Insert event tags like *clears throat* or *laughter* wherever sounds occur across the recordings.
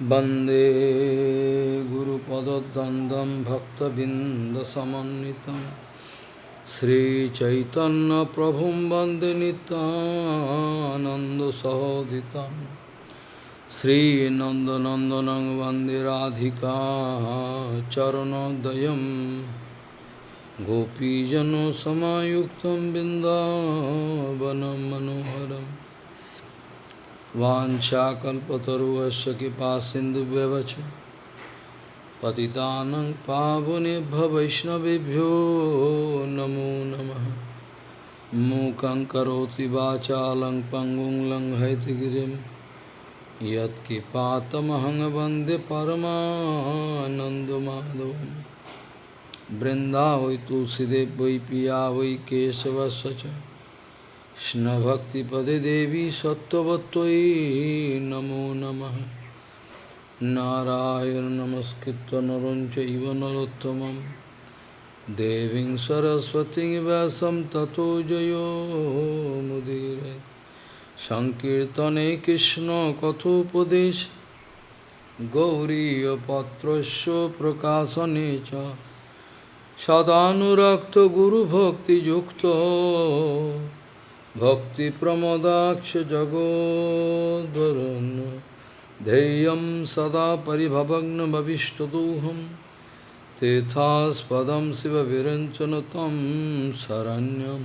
वंदे गुरुपदद्वन्द्वं भक्तबिन्दसमन्वितं श्रीचैतन्यप्रभुं वंदे नितानन्दसहोदितं श्रीनन्दनन्दनं वंदे राधिका चरणोदयं गोपीजनसमायुक्तं बिन्दावनं मनोहरम् वाञ्छाकल्पतरुवस्य कृपा सिन्धुव्यवच। पतितानं पावनेभ्य वैष्णवेभ्यो नमो नमः। मूकं करोति वाचालं पङ्गुं लङ्घयतिगिरिं यत्किपातमहं वंदे परमानन्दमाधवं वृन्दावै तुलसीदेव वै पिया वै केशवस्य च। কৃষ্ণভক্তিপদে দেবী সত্যবত্যই নমো নম। নারায়ণ নমস্কৃত নরঞ্চ ইব নরোত্তম দেবী সরস্বতী ব্যাসম ততো জয়োমুদীর সংকীর্তনে কৃষ্ণ কথোপদেশ। গৌরীপত্রস্য প্রকাশনে চ। সদানুরক্ত গুরুভক্তিযুক্ত। भक्तिप्रमोदाक्ष जगोद्वरुन् ध्येयं सदा परिभवग्नभविष्टदोहं तीर्थास्पदं शिवविरञ्चन तं शरण्यं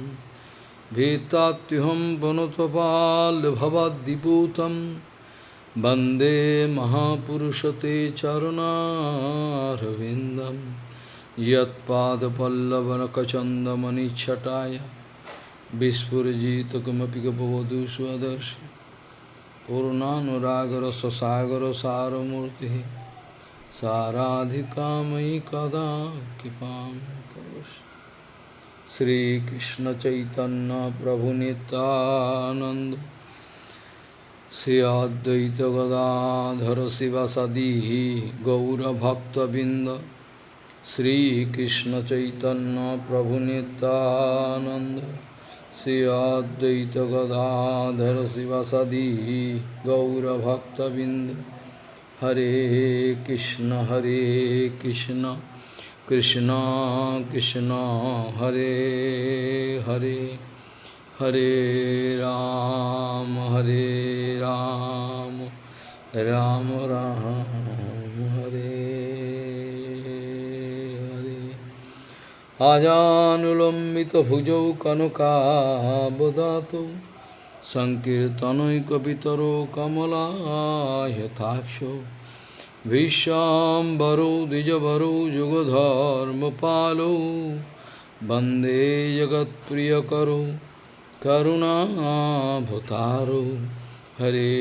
भीतात्युहं पुनतपाल्भवद्दिपूतं वन्दे महापुरुषते चरुणारविन्दं यत्पादपल्लवनकचन्दमनिच्छटाय विस्फुजितकमपि गपवधू स्वदर्शि पूर्णानुरागर ससागर सारमूर्ति साराधिकामयि कदा कृपा श्रीकृष्ण चैतन्य प्रभु नित्यानंद श्री अद्वैत गदाधर शिवसदी गौरभक्तबिंद श्रीकृष्ण चैतन्य प्रभु Nityanand Sri Advaita Gadadhar Sivasadi Gaura Bhakta Bind Hare Krishna Hare Krishna Krishna Krishna Hare Hare Hare Ram Hare Ram Ram Ram আজানুলম্বিতভুজৌ কনকাবদাত সংকীর্তনৈকপিতরো কমলায়থাক্ষ ভীষ্মাম্বরৌ দ্বিজবরৌ যুগধর্মপালৌ বন্দে জগৎপ্রিয়করৌ করুণাভতারৌ হরে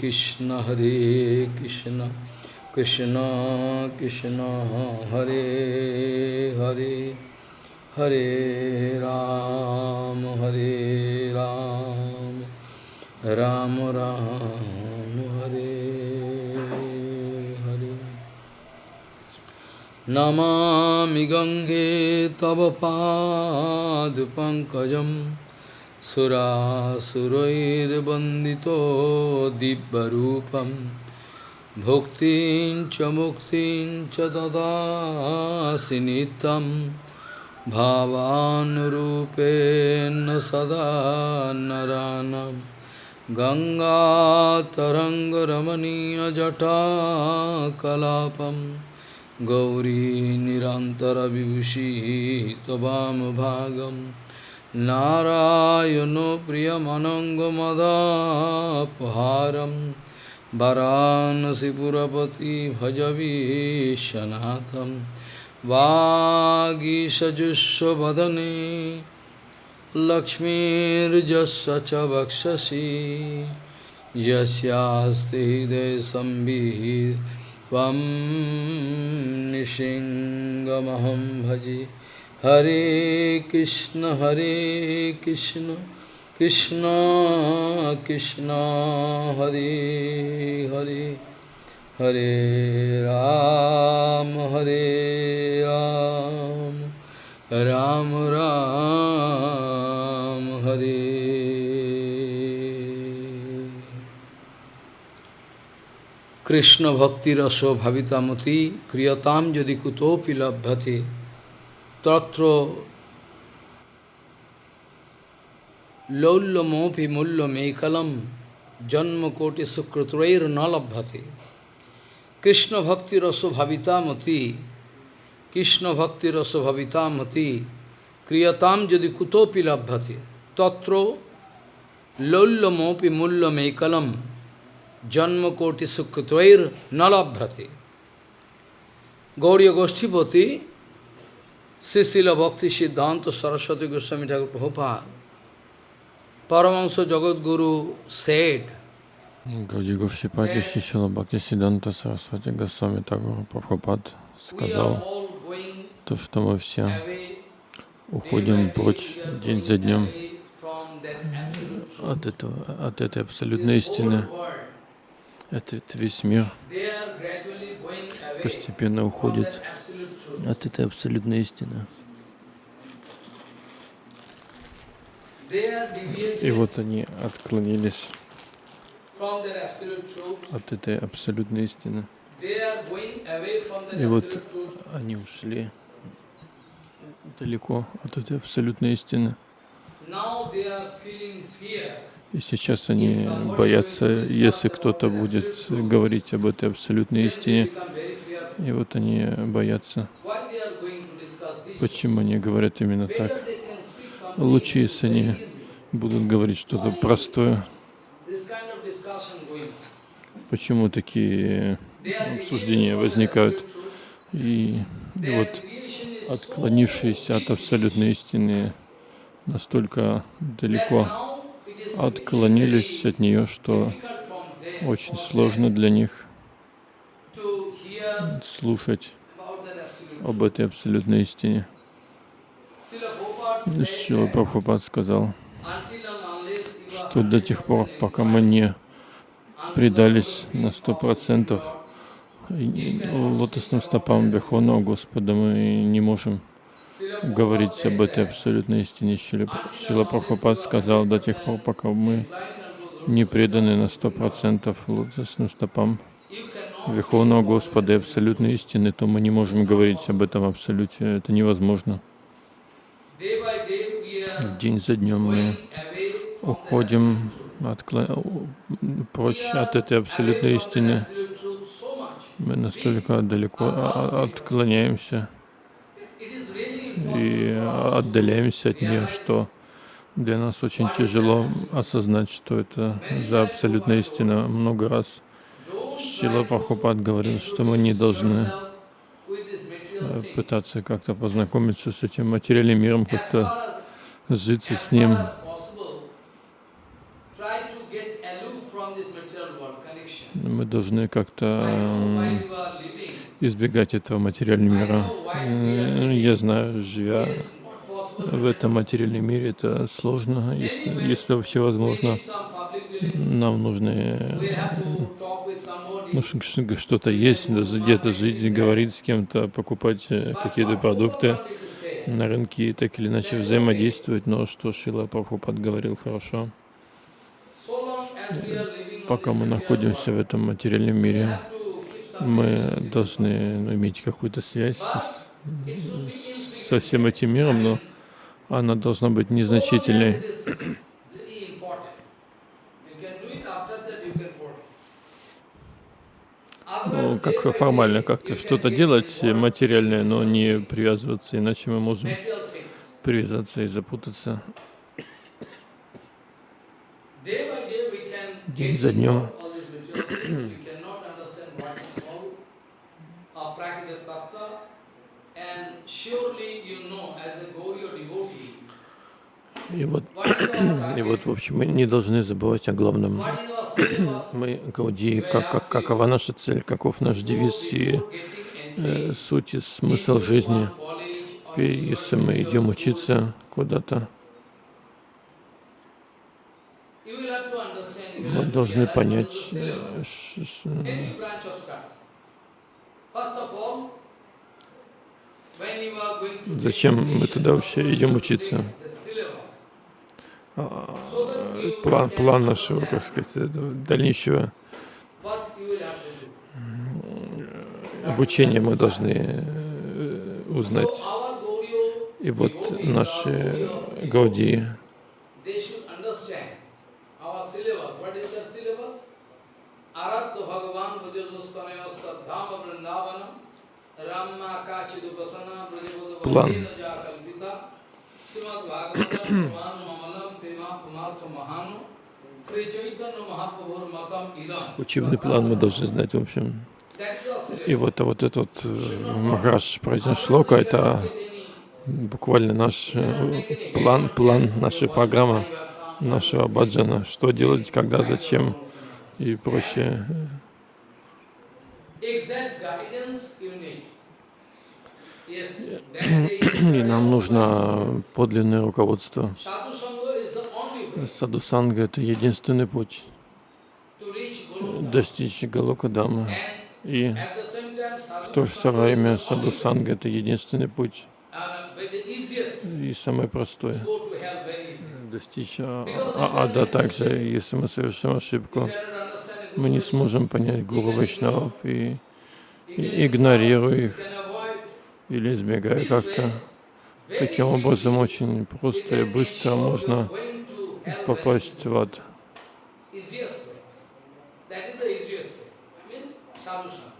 কৃষ্ণ হরে কৃষ্ণ কৃষ্ণ কৃষ্ণ হরে হরে हरे राम हरे राम राम राम, हरे हरे। नमामि गङ्गे तव पादपङ्कजं सुरासुरैर्वन्दितो दिव्यरूपं। भुक्तिं च मुक्तिं च ददासि नित्यम्। भावानुरूपेण सदा नरानं गङ्गातरङ्गरमणीयजटाकलापं गौरी निरन्तरविभूषी त्ववामभागं नारायणो प्रियमनङ्गमदापहारं वरानसिपुरपति भजवीशनाथम् वागीषजुष्वदने लक्ष्मीर्जस्य च वक्षसि त्वं निशिङ्गमहं भजे। हरे कृष्ण हरे कृष्ण कृष्ण कृष्ण, हरे Hare. Hare Ram, Hare Ram, Ram Ram, Hare. Krishna bhakti raso bhavitamati kriyatam jadi kutopi labhate tatra laullamopi mullamekalam janma koti sukrutrair nalabhate Krishna ভক্তি রস ভাবিতামতি কৃষ্ণ ভক্তি রস ভাবিতামতি, ক্রিয়তাম যদি কুতোপি লভ্যতে, তত্র লৌল্যমোপি মূল্যমেকলম, জন্মকোটি সুকৃতৈর ন লভ্যতে। গৌরীয় গোষ্ঠীপতি শ্রীশিল ভক্তি সিদ্ধান্ত সরস্বতী গোস্বামী ঠাকুর প্রভুপাত পরমাংশ জগৎগুরু said Гауди Гуршипати Шишила Бхакти Сиданта Сарасвати Госвами Тагур Прабхупад сказал, то, что мы все уходим прочь день за днем от, этого, от этой абсолютной истины. Этот весь мир постепенно уходит от этой абсолютной истины. И вот они отклонились от этой абсолютной истины. И вот они ушли далеко от этой абсолютной истины. И сейчас они боятся, если кто-то будет говорить об этой абсолютной истине. И вот они боятся. Почему они говорят именно так? Лучше, если они будут говорить что-то простое. Почему такие обсуждения возникают? И, и вот отклонившись от абсолютной истины настолько далеко, отклонились от нее, что очень сложно для них слушать об этой абсолютной истине. Шила Прабхупад сказал, что до тех пор, пока мы не предались на сто процентов лотосным стопам Бехона Господа, мы не можем говорить об этой абсолютной истине. Шила Прабхупад сказал, до тех пор, пока мы не преданы на сто процентов лотосным стопам Верховного Господа и абсолютной истины, то мы не можем говорить об этом абсолюте. Это невозможно. День за днем мы уходим откло... прочь от этой абсолютной истины. Мы настолько далеко отклоняемся и отдаляемся от нее, что для нас очень тяжело осознать, что это за абсолютная истина. Много раз Шила Прабхупад говорил, что мы не должны э, пытаться как-то познакомиться с этим материальным миром, как-то житься с ним. Мы должны как-то избегать этого материального мира. Я знаю, живя в этом материальном мире, это сложно, если, если вообще возможно. Нам нужно ну, что-то есть, где-то жить, говорить с кем-то, покупать э, какие-то продукты на рынке и так или иначе взаимодействовать. Но что Шила Прабхупад говорил хорошо. Пока мы находимся в этом материальном мире, мы должны иметь какую-то связь с, со всем этим миром, но она должна быть незначительной. Ну, как формально как-то что-то делать материальное, но не привязываться, иначе мы можем привязаться и запутаться. День за днем И вот, *clears throat* и вот, в общем, мы не должны забывать о главном. Мы, Гауди, как, как, какова наша цель, каков наш девиз и э, суть и смысл жизни. Если мы идем учиться куда-то, мы должны понять, э, зачем мы туда вообще идем учиться. А, план, план нашего, как сказать, дальнейшего обучение мы должны э, узнать. И вот наши Гауди, Idam. учебный план мы должны знать, в общем. И вот, вот этот э, Махараш произнес шлока, это буквально наш э, план, план, наша программа нашего баджана, что делать, когда, зачем и прочее. Exact guidance you need. Yes, that day И нам нужно подлинное руководство. Садусанга — это единственный путь достичь Галокадамы. И в то же самое время Садусанга — это единственный путь и самый простой. Достичь а- а- ада также, если мы совершим ошибку, мы не сможем понять Гуру Вайшнавов и, и игнорируя их или избегая как-то. Таким образом, очень просто и быстро можно попасть в ад.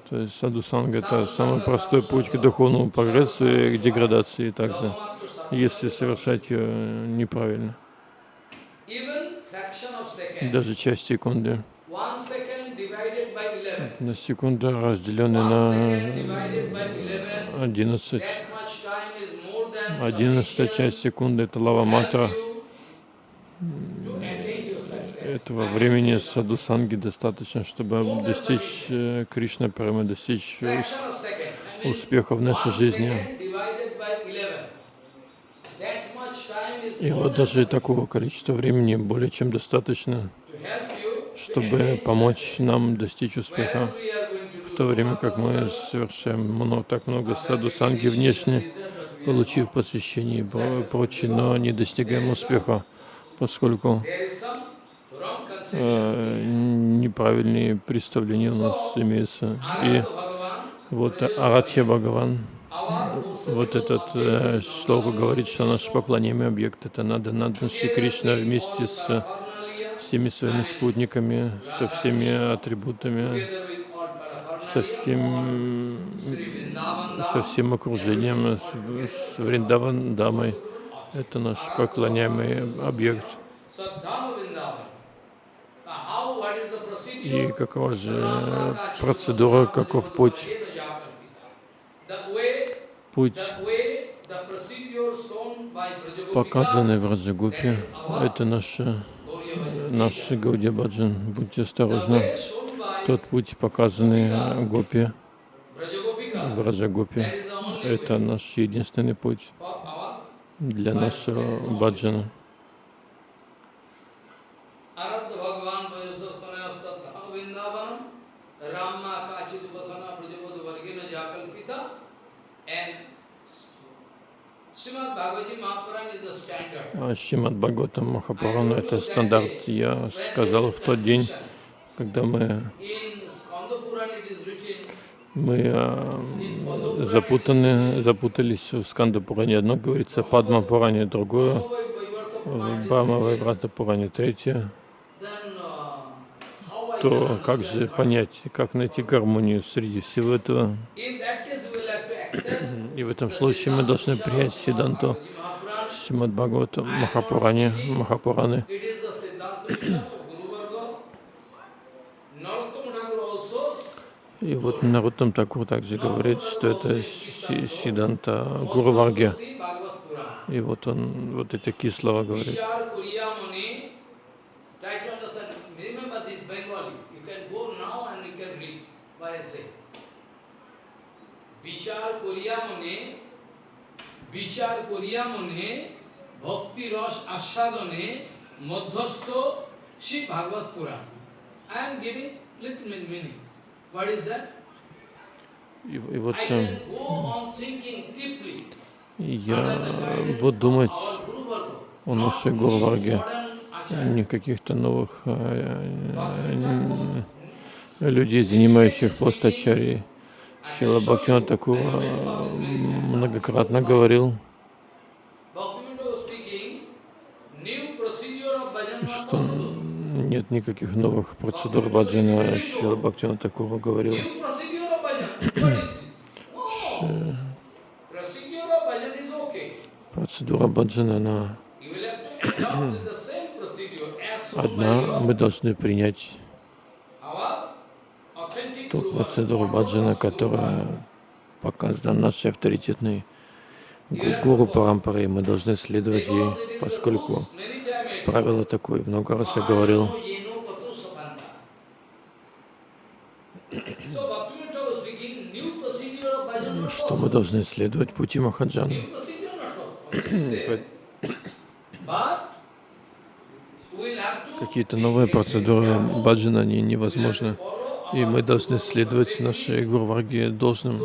То есть садусанга — это самый простой путь к духовному прогрессу и к деградации также, если совершать ее неправильно. Даже часть секунды. one second divided by eleven. На секунду разделенный на second divided by eleven. 11. That much time is more than Одиннадцатая sufficient часть секунды — это лава to help матра. you to attain your success. Этого времени садусанги достаточно, чтобы достичь э, Кришна Премы, достичь успеха в нашей жизни. 11. И вот даже такого количества времени более чем достаточно, чтобы помочь нам достичь успеха. В то время как мы совершаем много, так много садусанги внешне, получив посвящение и про- прочее, но не достигаем успеха, поскольку э, неправильные представления у нас имеются. И вот Арадхья Бхагаван, вот этот э, шлока говорит, что наш поклоняемый объект это надо, надо Шри Кришна вместе с всеми своими спутниками, со всеми атрибутами, со всем, со всем окружением, с, с Вриндаван Дамой. Это наш поклоняемый объект. И какова же процедура, каков путь? Путь, показанный в Раджагупе, это наша. Наш Гаудия Баджан. Будьте осторожны. Тот путь, показанный Гопи в way это наш единственный путь для нашего баджана. Шримад Бхагаватам Махапурана — это стандарт. Я сказал в тот день, когда мы, мы а, запутаны, запутались в Сканда Пуране. Одно говорится Падма Пуране, другое "Oh, Vaivata в Puran," Брахма Вайбрата Пуране, третье. uh, То как же понять, как найти гармонию среди всего этого? И в этом случае мы должны принять Сиданту. Шримад Бхагавата Махапуране, Махапураны. И вот Наруттам Такур также говорит, что это Си- Сиданта Гуру Варги. See Bhagavad Puran. И вот он вот эти такие слова говорит. Try to understand, remember this Bengali, you can go now and you can read what I say. Bhakti Shri Bhagavad Puran. I am giving little bit meaning. What is that? И, и вот I э, can go on thinking deeply. я буду думать о нашей Гуру Варге, Modern Acharya. не каких-то новых э, э, людей, занимающих пост ачарьи. Шила Бхактина Такура многократно говорил, что нет никаких новых процедур баджана. Шила Бхактина Такура говорил, процедура баджана, она одна. Мы должны принять ту процедуру баджана, которая показана нашей авторитетной гу- гуру Парампарой. Мы должны следовать ей, поскольку правило такое, много раз я говорил, *clears throat* что мы должны следовать пути Махаджана. Какие-то новые процедуры баджана, они невозможны. И мы должны следовать нашей Гурварге должным,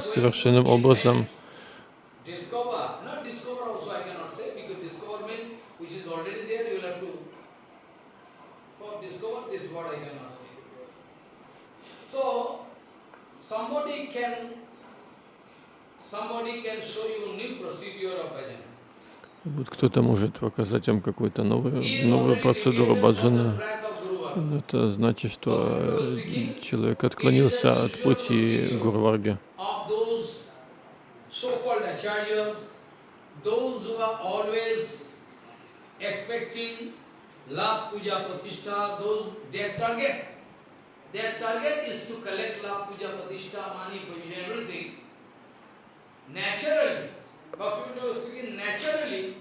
совершенным образом. somebody can, somebody can show you new procedure of bhajan. Вот кто-то может показать вам какую-то новую, новую процедуру баджана. Это значит, что э, человек отклонился от пути Гурварги. their target, is to collect love, puja, pratishtha, money, position, everything. Naturally, Bhaktivinoda speaking, naturally,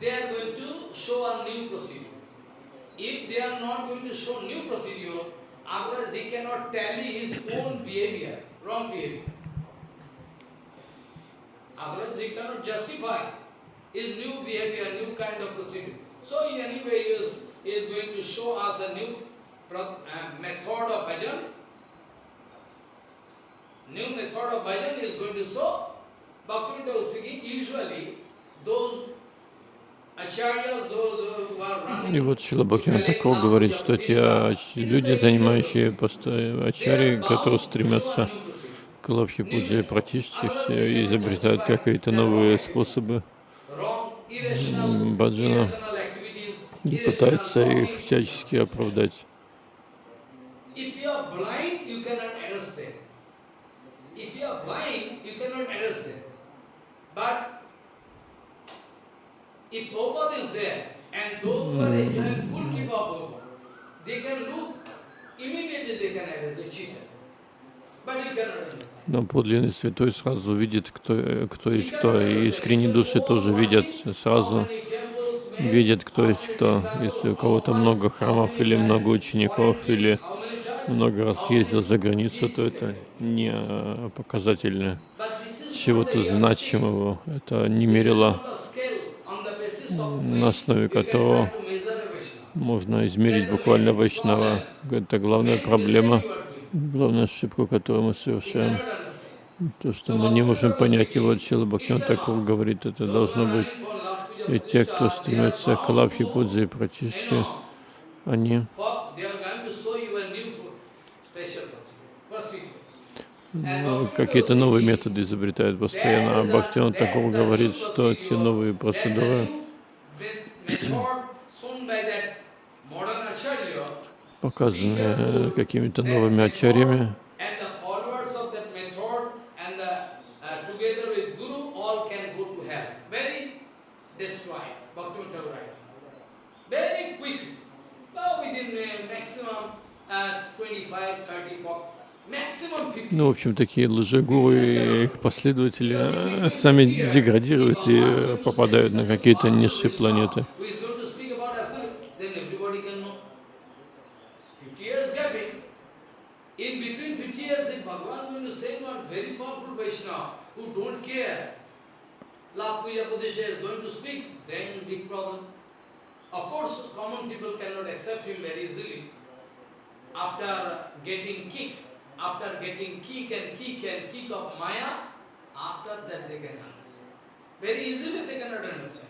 they are going to show a new procedure. If they are not going to show new procedure, otherwise he cannot tally his own behavior, wrong behavior. Otherwise he cannot justify his new behavior, new kind of procedure. So in any way he is, he is going to show us a new uh, method of bhajan. New method of bhajan is going to show. Bhaktivinoda speaking, usually those И вот Шила Бхактина Такур говорит, что те ач- люди, занимающие посто- ачари, которые стремятся к лабхи пуджи и пратишчи, все изобретают какие-то новые способы баджана и пытаются их всячески оправдать. If Но подлинный святой сразу видит, кто, э, кто есть кто, и искренние души тоже видят сразу, видят, кто есть кто. Если у кого-то много храмов или много учеников, или много раз ездил за границу, то это не э, показатель чего-то значимого. Это не мерило, на основе которого можно измерить буквально Вайшнава. Это главная проблема, главная ошибка, которую мы совершаем. То, что мы не можем понять его, Чила Бхактин Такур говорит, это должно быть. И те, кто стремятся к лапхи, пуджи и пратишче, они какие-то новые методы изобретают постоянно. А Бхактин Такур говорит, что те новые процедуры показаны э, какими-то новыми ачарьями, And the followers of that method and the, uh, together with Guru all can go to hell. Very destroyed. Bhaktivinoda Thakur write. Very quickly. Well, within uh, maximum uh, 25, 30, 40, maximum 50. Ну, в общем, такие лжегуру и их последователи э, сами деградируют и э, попадают на какие-то низшие планеты. Who is going to speak about absolute, then everybody can know. 50 years gapping. In between 50 years, if Bhagavan going to say one very powerful Vaishnava who don't care, Love Puja Padesha is going to speak, then big problem. Of course, common people cannot accept him very easily. After getting kick, after getting kick and kick and kick of Maya, after that they can understand. Very easily they cannot understand.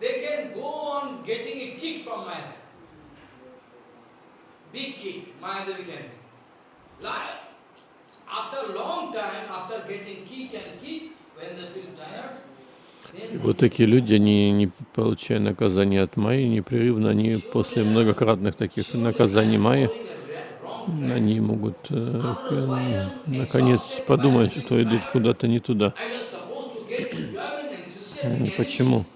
They can go on getting a kick from Maya. Big kick, Maya Devi can. Lie. И вот такие люди, они, не получая наказания от Майи, непрерывно, они после многократных таких наказаний Майи, они могут э, наконец подумать, что идут куда-то не туда. Почему?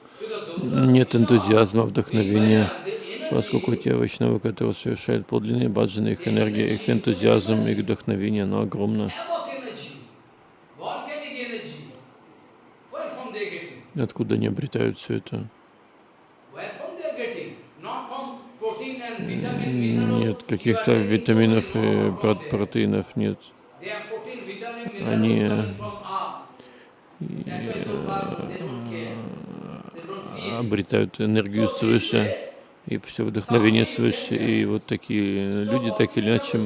Нет энтузиазма, вдохновения, поскольку те вайшнавы, которые совершают подлинные баджаны, их энергия, их энтузиазм, их вдохновение, оно огромно. Откуда они обретают все это? Нет каких-то витаминов и протеинов, нет. Они э, обретают энергию свыше и все вдохновение свыше. И вот такие люди, так или иначе,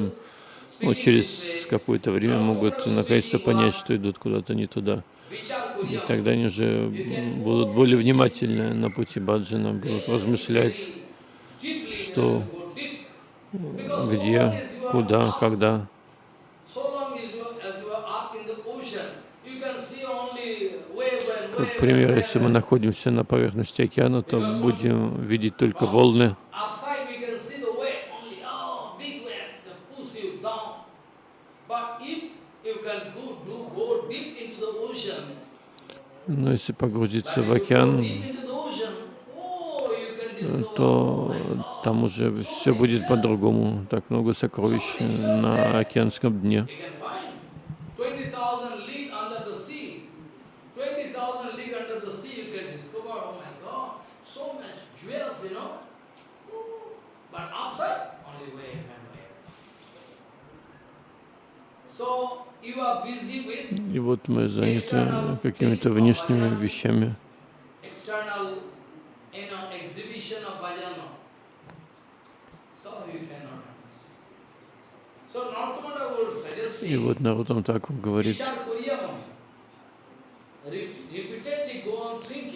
ну, через какое-то время могут наконец-то понять, что идут куда-то не туда. И тогда они же будут более внимательны на пути баджана, будут размышлять, что, где, куда, когда. Как пример, если мы находимся на поверхности океана, то будем видеть только волны. Но если погрузиться в океан, то там уже все будет по-другому. Так много сокровищ на океанском дне. И вот мы заняты какими-то внешними вещами. И вот Нарутам так говорит,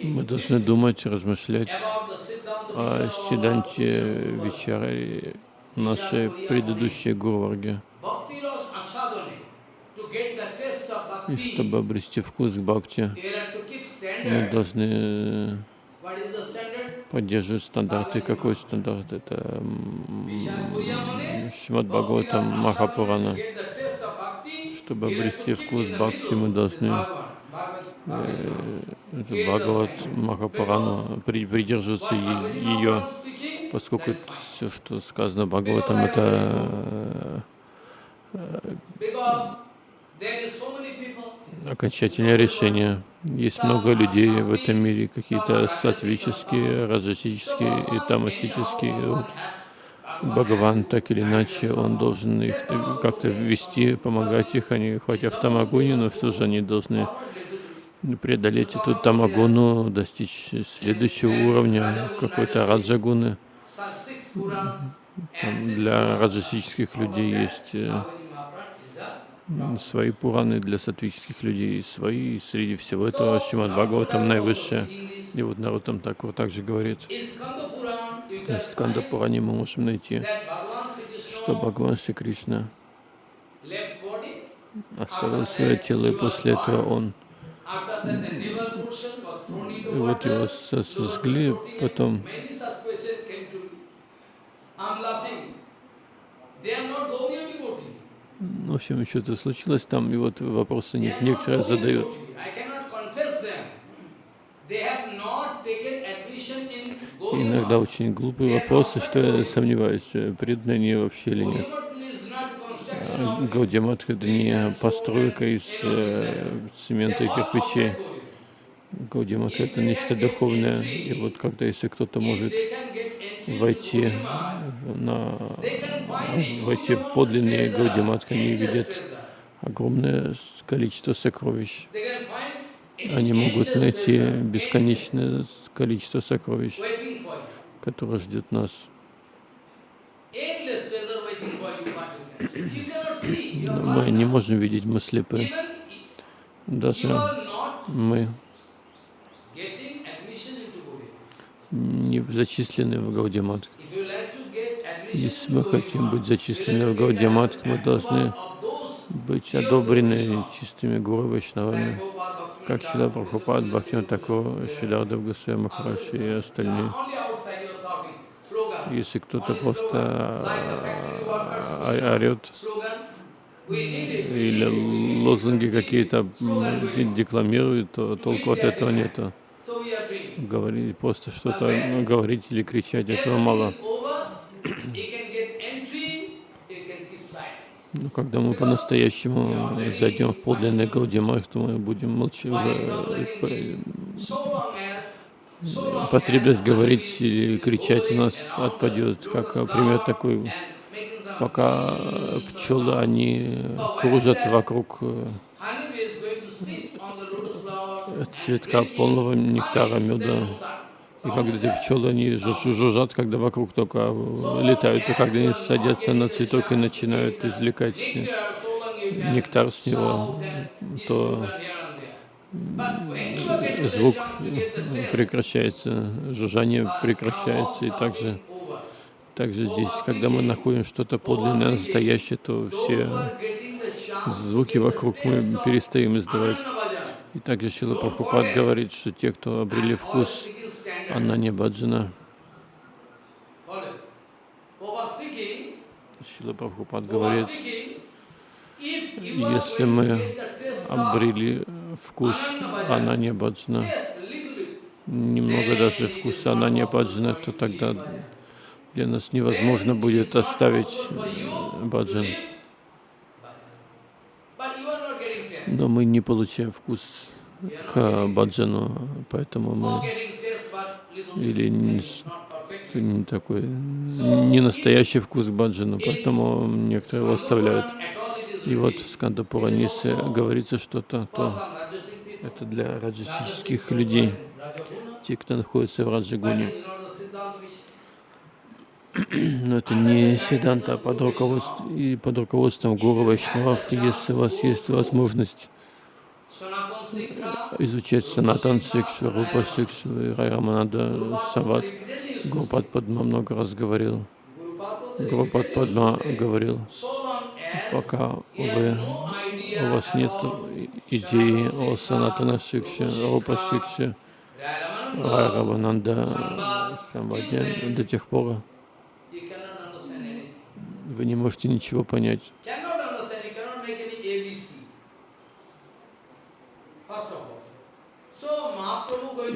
мы должны думать, размышлять о Сиданте Вичаре, нашей предыдущей Гурварге. И чтобы обрести вкус к бхакти, мы должны поддерживать стандарты. Какой стандарт? Это Шимад Бхагаватам Махапурана. Чтобы обрести вкус бхакти, мы должны э, Бхагават Махапурану придерживаться ее, поскольку все, что сказано Бхагаватам, это э, окончательное решение. Есть много людей в этом мире, какие-то сатвические, раджасические и тамасические. Вот Бхагаван так или иначе, он должен их как-то ввести, помогать их. Они хотя в тамагуне, но все же они должны преодолеть эту тамагуну, достичь следующего уровня какой-то раджагуны. Там для раджасических людей есть э, свои Пураны для сатвических людей, свои среди всего этого Шримад Бхагаватам наивысшее. И вот народ там так, вот так же говорит. В Сканда Пуране мы можем найти, что Бхагаван Шри Кришна оставил свое тело, и после этого он и вот его сожгли, потом в общем, что-то случилось там, и вот вопросы некоторые задают. Иногда очень глупые вопросы, что я сомневаюсь, преданные они вообще или нет. Гаудиаматха — это не постройка из э, цемента и кирпичей. Гаудиаматха — это нечто духовное. И вот когда, если кто-то может войти, на, войти в подлинные Гаудиматха, они видят огромное количество сокровищ. Они могут найти бесконечное количество сокровищ, которое ждет нас. Но мы не можем видеть, мы слепы. Даже мы зачислены в Гаудиматх. Если мы хотим быть зачислены в Гаудиматх, мы должны быть одобрены чистыми гуру Вайшнавами, как Шила Прабхупад, Бхактина Такор, Шидардав Госвами Махараши и остальные. Если кто-то просто а, орет или лозунги какие-то декламирует, то толку от этого нету. Говорить, просто что-то говорить или кричать, этого мало. Но когда мы по-настоящему зайдем в подлинный Гаудимах, то мы будем молчать. Потребность говорить или кричать у нас отпадет. Как пример такой, пока пчелы, они кружат вокруг э, цветка полного нектара, меда. И когда эти пчелы, они жужжат, когда вокруг только летают, и когда они садятся на цветок и начинают извлекать нектар с него, то звук прекращается, жужжание прекращается, и также, также здесь, когда мы находим что-то подлинное, настоящее, то все звуки вокруг мы перестаем издавать. И также Шила Прабхупад говорит, что те, кто обрели вкус Анани Баджана, Шила Прабхупад говорит, если мы обрели вкус Анани Баджана, немного даже вкуса Анани Баджана, то тогда для нас невозможно будет оставить баджан. Но мы не получаем вкус к баджану, поэтому мы или не, такой не настоящий вкус к баджану, поэтому некоторые его оставляют. И вот в Скандапуранисе говорится что-то, то это для раджасических людей, те, кто находится в Раджагуне. *clears throat* Но это не седанта, а под руководством, и под руководством Гуру Вайшнавов, если у вас есть возможность изучать Санатан Шикшу, Рупа Шикшу и Райраманада Сават. Гурупад Падма много раз говорил. Гурупад Падма говорил, пока вы, у вас нет идеи о Санатана Шикше, Рупа Шикше, Райрамананда Самваде, до тех пор вы не можете ничего понять. *clears throat*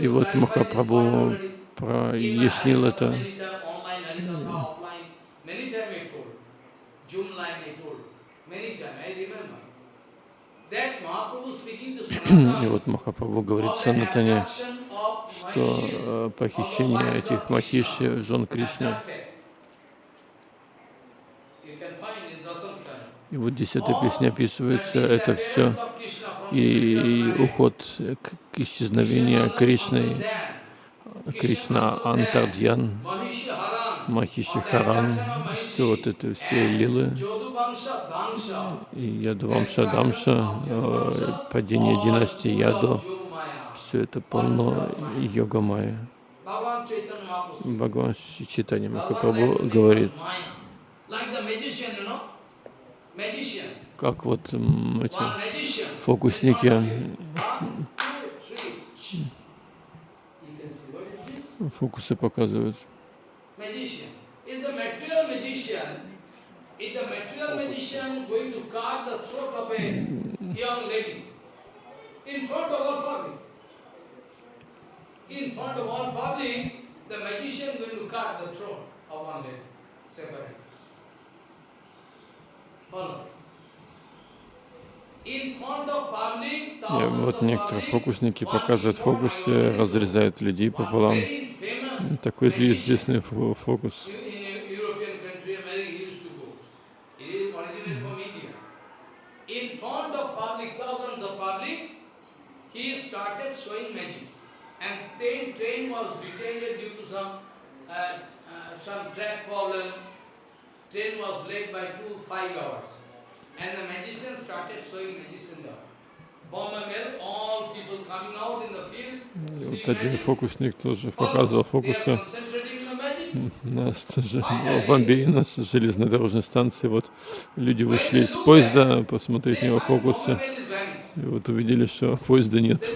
И вот Махапрабху прояснил это. И вот Махапрабху говорит Санатане, что э, похищение этих Махиши, жен Кришны, и вот десятая песня описывается, это все и уход к исчезновению Кришны, Кришна Антардьян, Махиши Харан, все вот это, все лилы, и Ядвамша Дамша, э, падение династии Ядо, все это полно йога майя. Бхагаван Читани Махапрабху говорит, как вот эти фокусники фокусы показывают. In front of all public, the magician going to cut the throat of one lady, separate. И вот некоторые фокусники показывают фокусы, разрезают людей пополам. Такой известный фокус. he started showing magic. And train, train was detained due to some, uh, uh, some track problem. И вот один фокусник тоже показывал фокусы. нас, в Бомбее, на железнодорожной станции, вот люди вышли из поезда посмотреть на него фокусы, и вот увидели, что *laughs* поезда нет.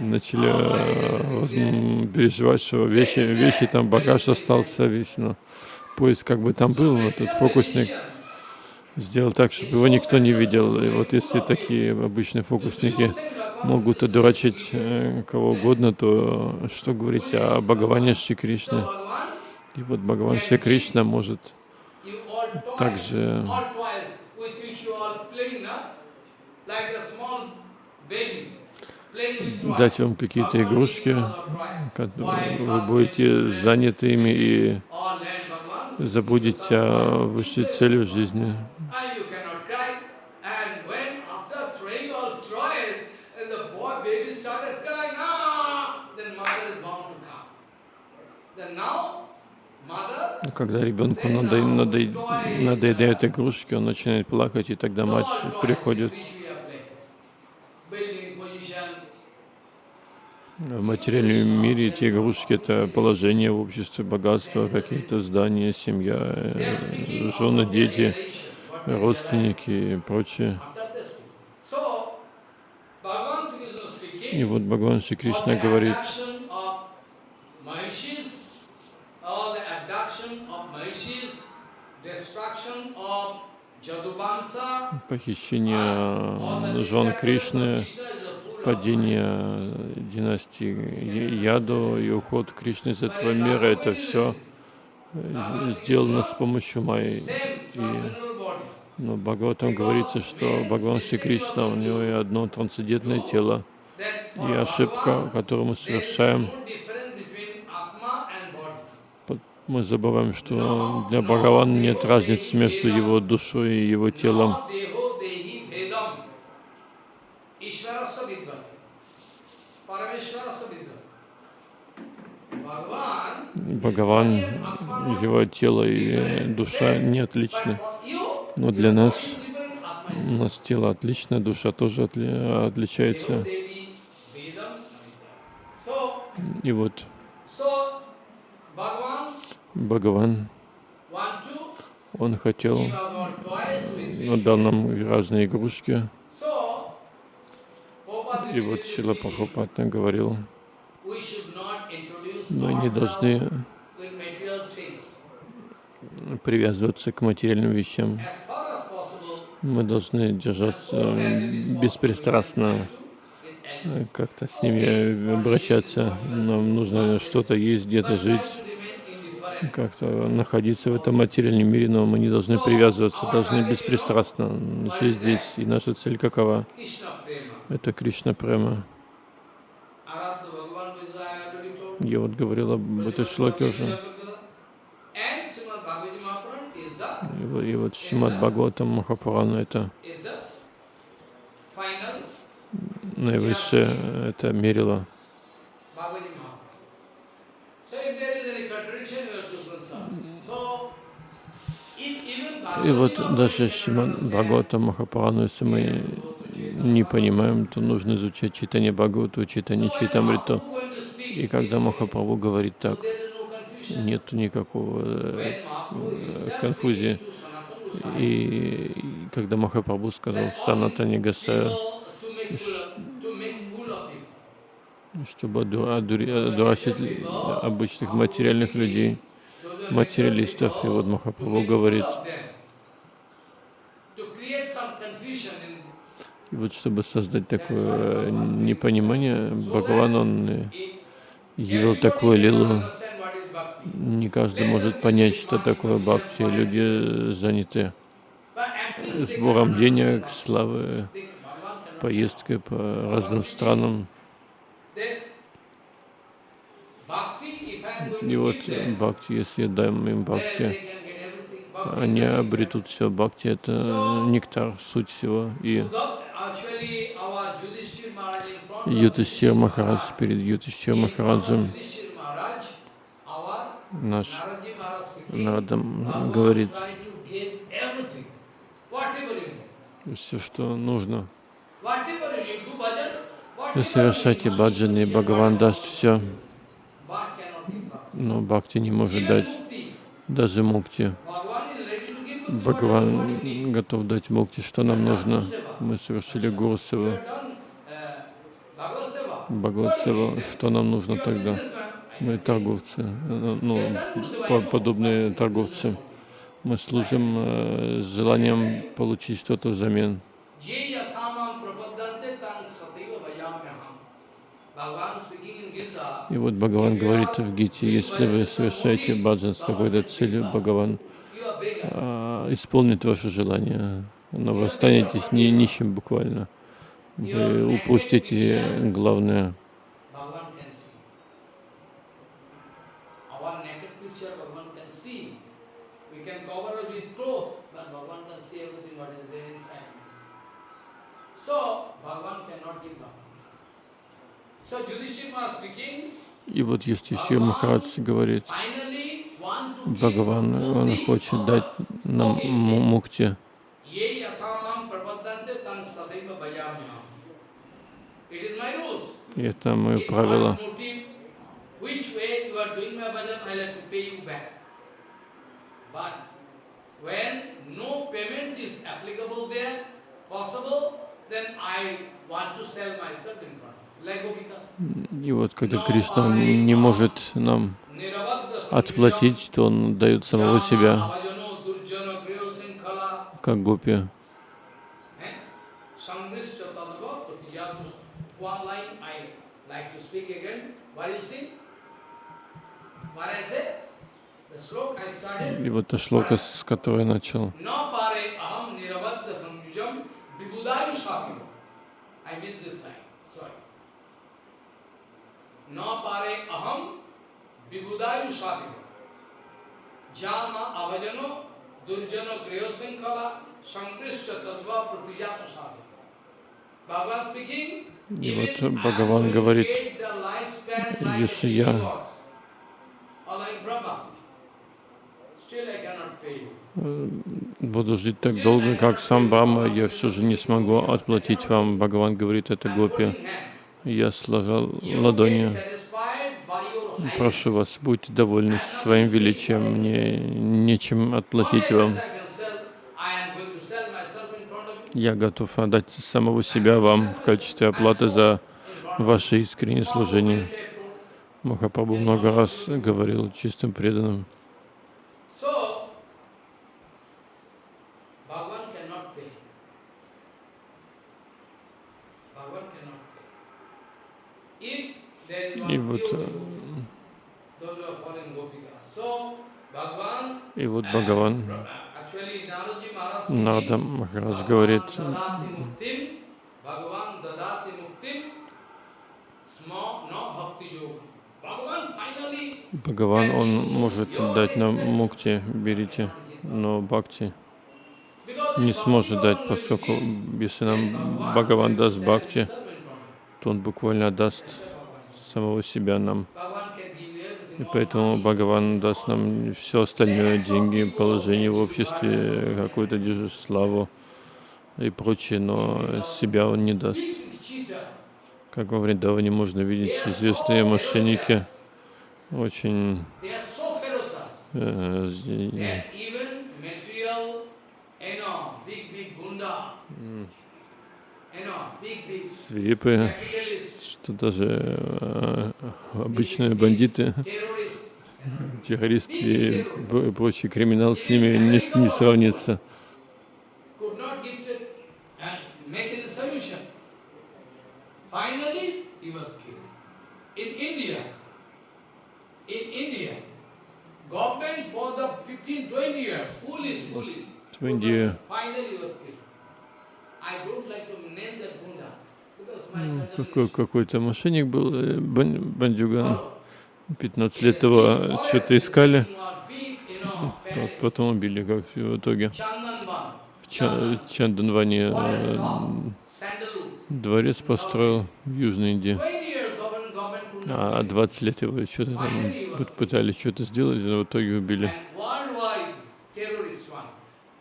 Начали э, переживать, что вещи, вещи там, багаж остался весь, но поезд как бы там был, но этот фокусник сделал так, чтобы его никто не видел. И вот если такие обычные фокусники могут одурачить э, кого угодно, то что говорить о Бхагаване Шри Кришне? И вот Бхагаван Шри Кришна может также дать вам какие-то игрушки, вы будете заняты ими и забудете о высшей цели в жизни. Когда ребенку надоедают игрушки, он начинает плакать, и тогда мать приходит. В материальном мире эти игрушки — это положение в обществе, богатство, какие-то здания, семья, э, жены, дети, родственники и прочее. И вот Бхагаван Шри Кришна говорит, похищение жен Кришны, падение династии Яду и уход Кришны из этого мира, это все сделано с помощью Майи. Но Бхагаватам говорится, что Бхагаван Шри Кришна, у него и одно трансцендентное тело. И ошибка, которую мы совершаем, мы забываем, что для Бхагавана нет разницы между его душой и его телом. Бхагаван, его тело и душа не отличны. Но для нас, у нас тело отличное, душа тоже отли, отличается. И вот Бхагаван, он хотел, он дал нам разные игрушки. И вот Шила Прабхупада говорил, мы не должны привязываться к материальным вещам. Мы должны держаться беспристрастно, как-то с ними обращаться. Нам нужно что-то есть, где-то жить, как-то находиться в этом материальном мире, но мы не должны привязываться, должны беспристрастно жить здесь. И наша цель какова? Это Кришна Према. Я вот говорил об этой шлаке уже. И, и вот Шимат Бхагаватам Махапурана это наивысшее, это мерило. И вот даже Шимат Бхагавата Махапурану, если мы не понимаем, то нужно изучать читание Бхагавату, читание Чайтамриту. И когда Махапрабху говорит так, нет никакого э, конфузии. И когда Махапрабху сказал Санатани Гасая, чтобы одурачить обычных материальных людей, материалистов. И вот Махапрабху говорит, и вот чтобы создать такое непонимание, Бхагаван, он явил такую лилу. Не каждый может понять, что такое бхакти. Люди заняты сбором денег, славы, поездкой по разным странам. И вот бхакти, если даем им бхакти, они обретут все. Бхакти — это нектар, суть всего. И Ютишир Махарадж перед Ютишир Махараджем наш Нарадам говорит все, что нужно. Вы совершайте баджаны, и Бхагаван даст все. Но бхакти не может дать даже мукти. Бхагаван готов дать мукти, что нам нужно. Мы совершили Гуру We Севу, have done, uh, Bhagavad Seva. Бхагават What do you Севу. need then? Что нам нужно тогда? Мы торговцы, э, ну, по- подобные торговцы. Мы служим э, с желанием получить что-то взамен. И вот Бхагаван говорит в Гите, если вы совершаете баджан с какой-то целью, Бхагаван а, исполнит ваше желание, но вы останетесь ни, нищим буквально. Вы упустите главное. И вот Юстишир Махарадж говорит, Бхагаван, он хочет дать нам му- мукти. In front. Like Gopikas. И вот когда Кришна не может нам отплатить, то он дает самого себя, как гопи. Samrishya tadava pratijatu. One line I like to speak again. What you see? What I say? The sloka I started. И вот та шлока, с которой я начал. Bhagavan speaking, И вот Бхагаван говорит, если я- буду жить так долго, как сам Брахма, я все же не смогу отплатить вам. Бхагаван говорит это гопи. Я сложил ладони. Прошу вас, будьте довольны своим величием, мне нечем отплатить вам. many times I can sell? I am going to sell myself in front of you. Я готов отдать самого себя вам в качестве оплаты за ваше искреннее служение. Махапрабху много раз говорил чистым преданным. И вот, э, и вот Бхагаван, Нарада Махарадж говорит, Бхагаван, он может дать нам мукти, берите, но бхакти не сможет дать, поскольку если нам Бхагаван даст бхакти, то он буквально you. самого себя нам. Bhagavan can give you everything, И поэтому Бхагаван даст нам все остальное, деньги, положение в обществе, какую-то славу и прочее, но себя он не даст. Как во Вриндаване можно видеть, известные мошенники очень ferocious э, свирепые, что даже э, обычные бандиты, террористы и пр- прочий криминал с ними не, не сравнится. could not get it and make any solution. Finally, he was killed. In India, in India, government for the 15, 20 years, foolish, foolish. В Индии Is- какой-то мошенник был, э, бан- бандюган, Follow. 15 лет его что-то искали, потом убили, как в итоге. В Ча- Чанданване э, дворец построил в Южной Индии. 20 years government, government could not А do it. 20 лет его что-то там пы- пытались что-то сделать, но в итоге убили. And worldwide terrorist one,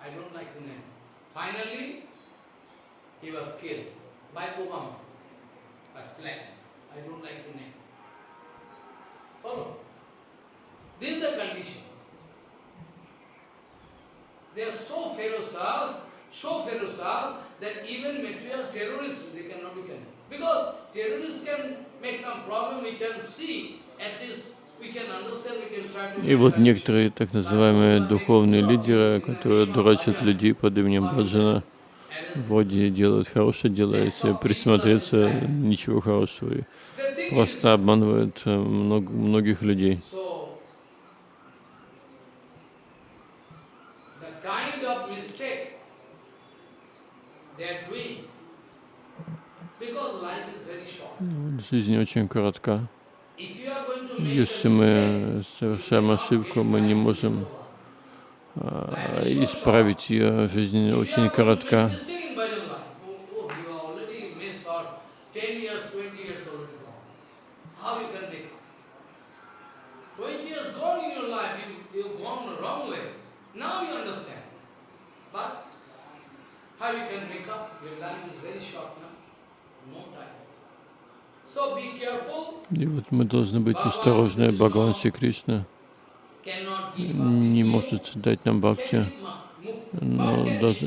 I don't like to name. Finally, he was killed by Obama. By plan. I don't like to name. Follow. This is the condition. They are so ferocious, so ferocious that even material terrorists they cannot be killed. Because terrorists can make some problem, we can see, at least we can understand, we can try to И вот некоторые так называемые духовные лидеры, которые дурачат людей под именем Баджана, вроде делают хорошее дело, если присмотреться, ничего хорошего, и просто обманывают э, мног- многих людей. Вот Жизнь очень коротка. Если мы совершаем ошибку, мы не можем а, исправить ее. Жизнь очень коротка. Mistake in bhajan life. Oh, oh, you are already missed for 10 years, 20 years already gone. How you can make up? 20 years gone in your life, you, you've gone the wrong way. Now you understand. But how you can make up? Your life is very short now. No time. So be careful. И вот мы должны быть осторожны. Бхагаван Шри Кришна не может дать нам бхакти, но даже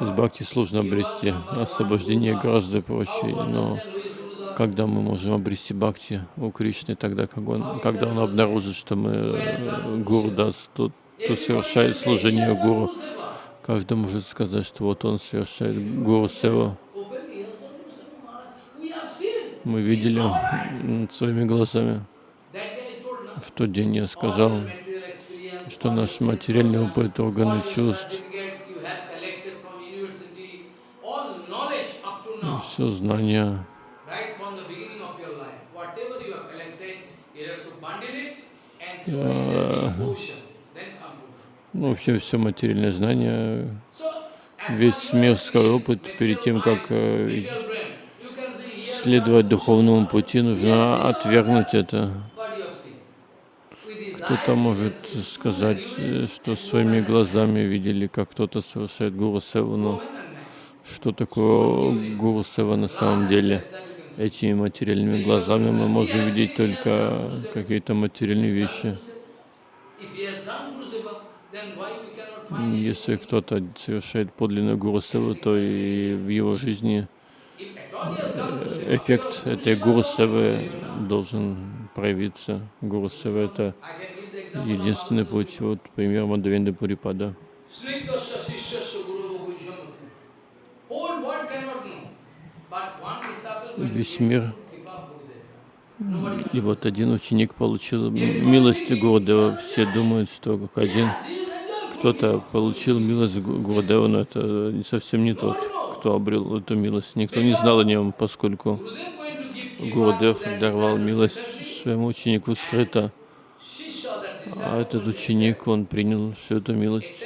give э, бхакти сложно обрести, освобождение гораздо проще, но когда мы можем обрести бхакти у Кришны, тогда как он, когда он обнаружит, что мы э, гуру даст, то, то совершает служение гуру. Каждый может сказать, что вот он совершает гуру севу. Мы видели своими глазами. В тот день я сказал, что наш материальный опыт, органы чувств, все знания, Yeah. ну, вообще все материальное знание, весь мирский опыт, перед тем, как э, следовать духовному пути, нужно отвергнуть это. Кто-то может сказать, что своими глазами видели, как кто-то совершает гуру севу, но что такое гуру сева на самом деле? Этими материальными глазами мы можем видеть только какие-то материальные вещи. Если кто-то совершает подлинную гуру севу, то и в его жизни эффект этой гуру севы должен проявиться. Гуру сева — это единственный путь. Вот пример Мадавенда Пурипада. Весь мир. И вот один ученик получил милость Гурудева. Все думают, что как один кто-то получил милость Гу- Гурудева, но это совсем не тот, кто обрел эту милость. Никто не знал о нем, поскольку that даровал милость своему ученику скрыто, а этот ученик, он принял всю эту милость.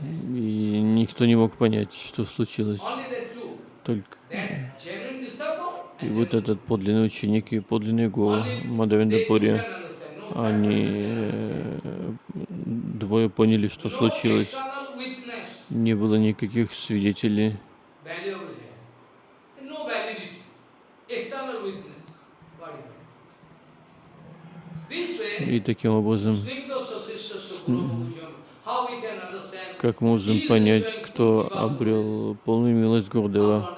И никто не мог понять, что случилось. Только и вот этот подлинный ученик и подлинный гуру Only Мадавенда they two Пури, can understand. No third они э, двое поняли, что случилось. Не было никаких свидетелей, и таким образом, как можем понять, кто обрел полную милость Гурдева?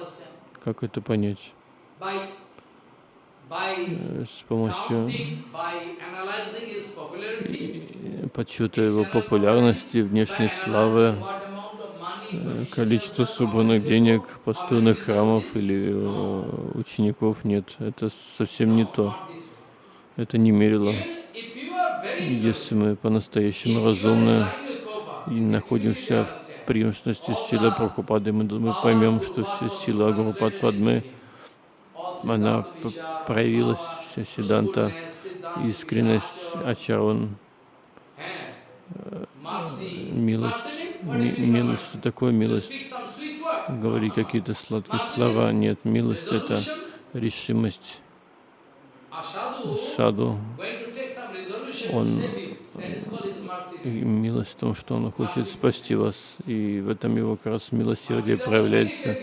Как это понять? Э, С помощью э, подсчета его популярности, внешней славы, what amount of money, э, permission, количество собранных денег, построенных храмов или э, учеников. Нет, это совсем не то. Это не мерило. Если мы по-настоящему разумны и находимся в преемственности с Чила Прабхупадой, мы, мы поймем, что вся сила Гурупад Падмы, она проявилась, вся Сиданта, искренность, Ачарун, милость. Ми- милость, что такое милость? Говорить какие-то сладкие слова. Нет, милость — это решимость. Саду, он, милость в том, что он хочет спасти вас, и в этом его как раз милосердие проявляется.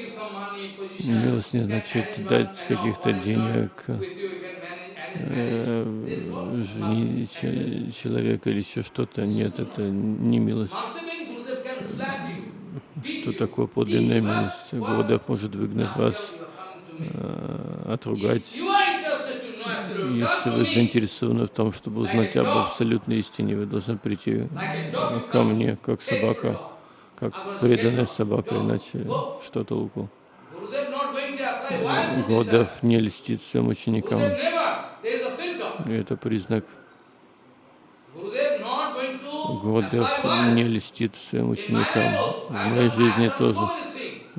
Милость не значит дать каких-то денег, э, женить человека или еще что-то. Нет, это не милость. Что такое подлинная милость? Гурдев может выгнать вас, э, отругать. Если вы заинтересованы в том, чтобы узнать об абсолютной истине, вы должны прийти ко мне, как собака, как преданная собака, иначе что толку? Гурдев не льстит своим ученикам. И это признак. Гурдев не льстит своим ученикам. В моей жизни тоже.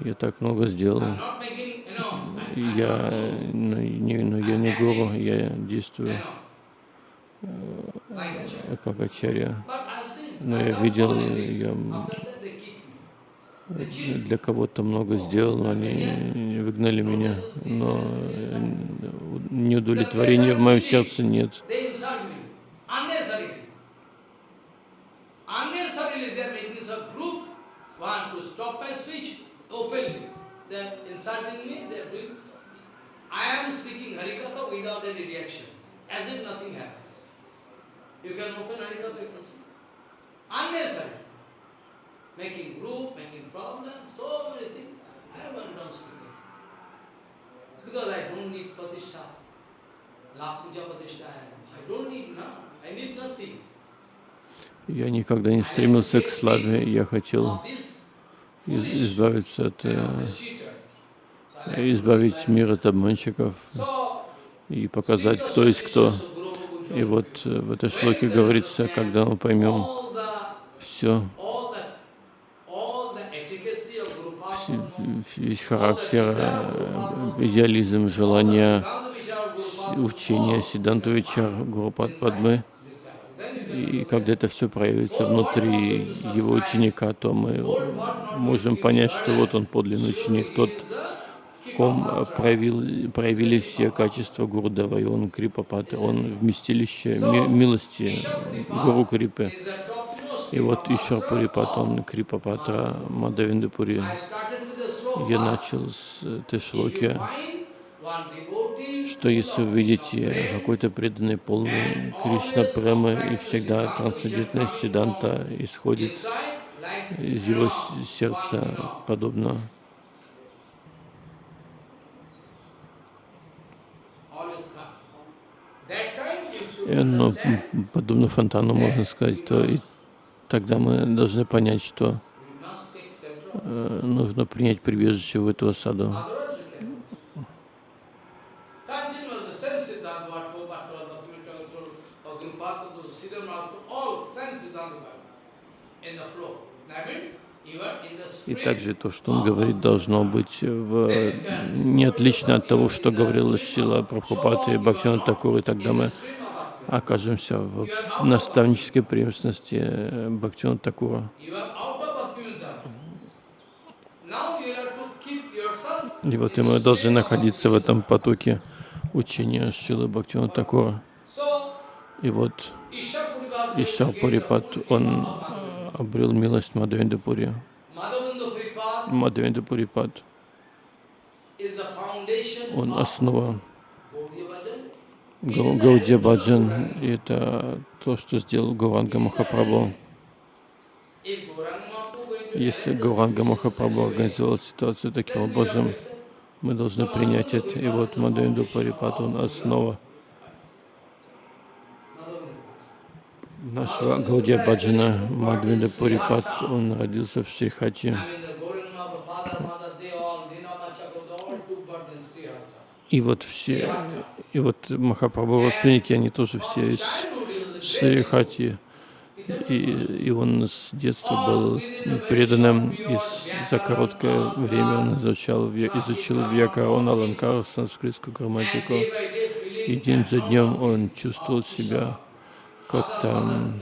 Я так много сделал. Я, но, ну, не, но ну, я не гуру, я действую э, как ачарья. Но я видел, я для кого-то много сделал, но они выгнали меня. Но неудовлетворения в моем сердце нет. I am speaking Harikatha without any reaction, as if nothing happens. You can open Harikatha, you can see. Unnecessary. Making group, making problems, so many things. I gone down speaking. Because I don't need Patishtha. La Puja Patishtha, I don't need now. I need nothing. Я никогда не стремился к славе, я хотел избавиться от избавить мир от обманщиков и показать, кто есть кто. И вот э, в этой шлоке говорится, когда мы поймем все, весь характер, э, идеализм, желание, учение Сидантовича, Гурупад Падмы, и когда это все проявится внутри его ученика, то мы можем понять, что вот он подлинный ученик, тот, в ком проявил, проявились все качества Гурудева, и он Крипапат, он вместилище ми, милости Гуру Крипы. И вот Ишар Пурипат, он Крипапатра Мадавиндапури. Я начал с этой шлоки, что если вы видите какой-то преданный полный Кришна Премы, и всегда трансцендентная Сиданта исходит из его сердца, подобно но подобно фонтану, можно сказать, то и тогда мы должны понять, что э, нужно принять прибежище в эту осаду. И также то, что он говорит, должно быть в, не отлично от того, что говорил Шила Прабхупад и Бхактивinoda Такур, и тогда мы окажемся в наставнической преемственности Бхактивinoda Такура. И вот и мы должны находиться в этом потоке учения Шилы Бхактивinoda Такура. И вот Ишар Пурипат, он обрел милость Мадхавендапури. Мадхавендапурипад, он основа Гаудия Баджан, и это то, что сделал Гуранга Махапрабху. Если Гуранга Махапрабху организовал ситуацию таким образом, мы должны принять это. И вот Мадхавенду Парипат, он основа нашего Гаудия Баджана. Мадхавенду Парипат, он родился в Шрихати. И вот все, и вот Махапрабху родственники, они тоже все из Шрихати. И, и он с детства был преданным, и за короткое время он изучал, изучил Вьякарон, Аланкар, санскритскую грамматику. И день за днем он чувствовал себя как-то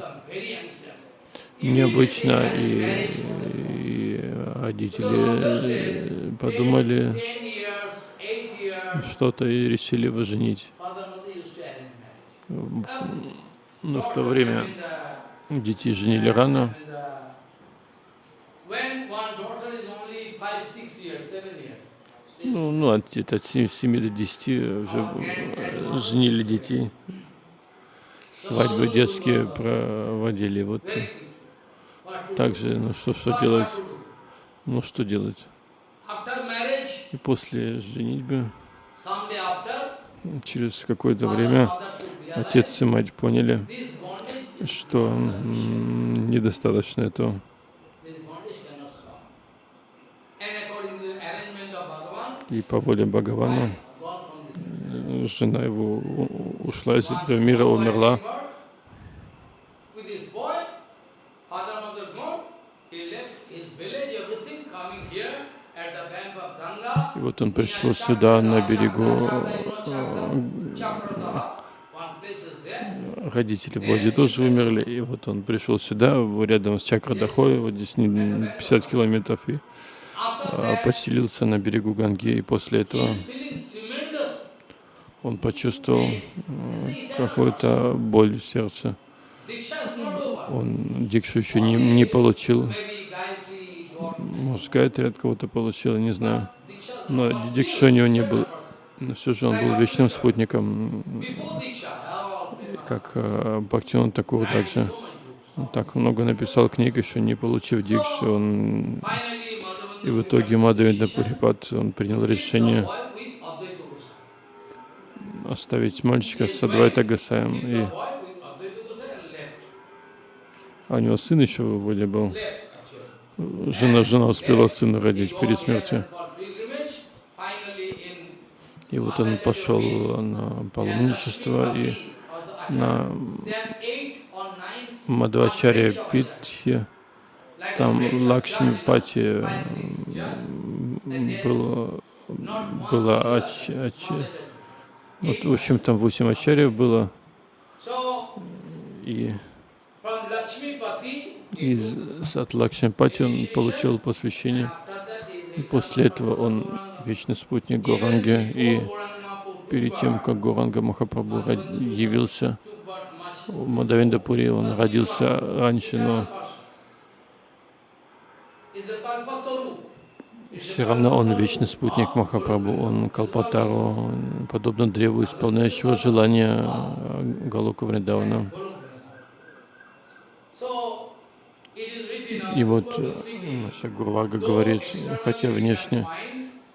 необычно, и, и родители подумали, что-то и решили его женить. Но в то время детей женили рано. Ну, ну от, от 7, 7 до 10 уже э, женили детей. Свадьбы детские проводили. Вот также, ну что, что делать? Ну что делать? И после женитьбы, через какое-то время, отец и мать поняли, что недостаточно этого. И по воле Бхагавана жена его ушла из этого мира, умерла. Вот он пришел сюда, на берегу родители Влади тоже умерли, и вот он пришел сюда, рядом с Чакрадахой, вот здесь 50 километров, и а, поселился на берегу Ганги, и после этого он почувствовал какую-то боль в сердце. Он дикшу еще не, не получил. Может, Гайтри от кого-то получил, не знаю. Но него не был. Но все же он был вечным спутником как э, Бхактиван Такур также. Он так много написал книг, еще не получив дикшу. Он... И в итоге Мадавида Пурипат, он принял решение оставить мальчика с Адвайта Гасаем. И... А у него сын еще вроде был. Жена, жена успела сына родить перед смертью. И вот он пошел на паломничество и на Мадхвачаре Питхе, там Лакшми Пати было, было ач, ач, вот, в общем, там восемь ачарьев было, и из, от Лакшмипати он получил посвящение, и после этого он вечный спутник Горанги, и перед тем, как Гуранга Махапрабху явился в Мадавиндапуре, он родился раньше, но все равно он вечный спутник Махапрабху, он Калпатару, подобно древу, исполняющего желания Галока Вриндавана. И вот наша Гурвага говорит, хотя внешне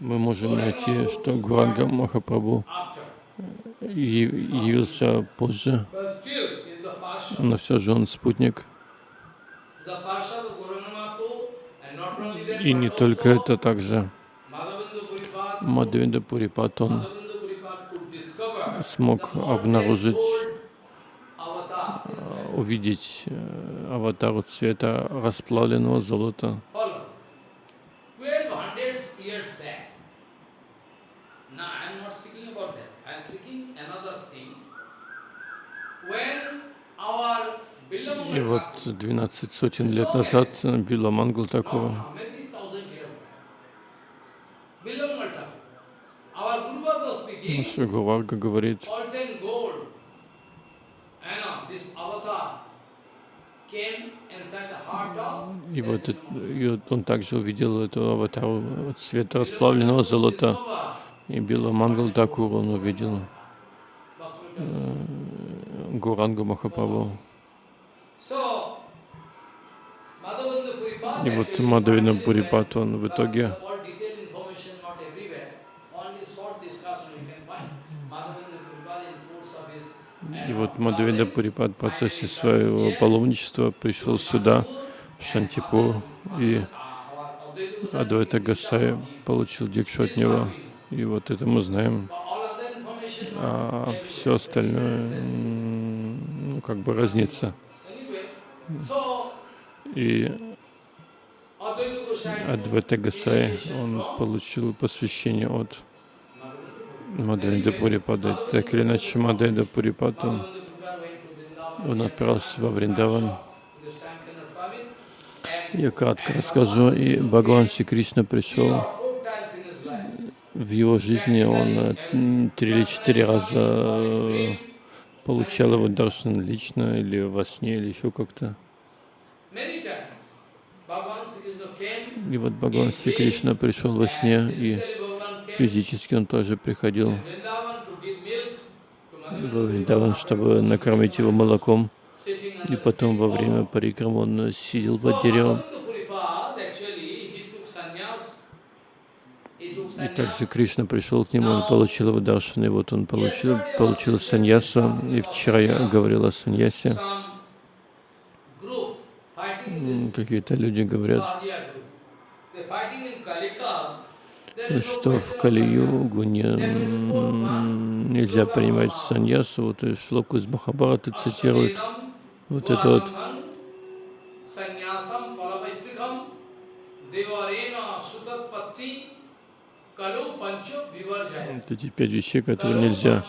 мы можем найти, что Гуранга Махапрабху явился позже, но все же он спутник. И не только это, также Мадхавинда Пурипат, он смог обнаружить, увидеть э, аватару цвета расплавленного золота. 12 сотен лет назад Била Мангал такого Наша Гуварга говорит, и вот, и он также увидел эту аватару цвета расплавленного золота. И Била Мангал Такур он увидел э, Гурангу Махапрабху. И вот Мадавина Пурипат, он в итоге И вот Мадавида Пурипад в процессе своего паломничества пришел сюда, в Шантипур, и Адвайта Гасай получил дикшу от него. И вот это мы знаем. А все остальное, ну, как бы разнится. И Адвайта Гасай, он получил посвящение от Мадайда Пурипада. Так или иначе, Мадайда Пурипад, он, он отправился во Вриндаван. Я кратко расскажу. И Бхагаван Шри Кришна пришел в его жизни, он э, три или четыре раза э, получал его даршан лично, или во сне, или еще как-то. И вот Бхагаван Шри Кришна пришел во сне и Физически он тоже приходил во Вриндаван, чтобы накормить его молоком. И потом во время парикрам он сидел под деревом. И также. Кришна пришел к нему, он получил его даршан, и вот он получил, получил саньясу. И вчера я говорил о саньясе. Какие-то люди говорят, что в Кали-югу не, нельзя принимать саньясу. Вот и шлоку из Махабараты цитирует вот это вот. Вот эти пять вещей, которые нельзя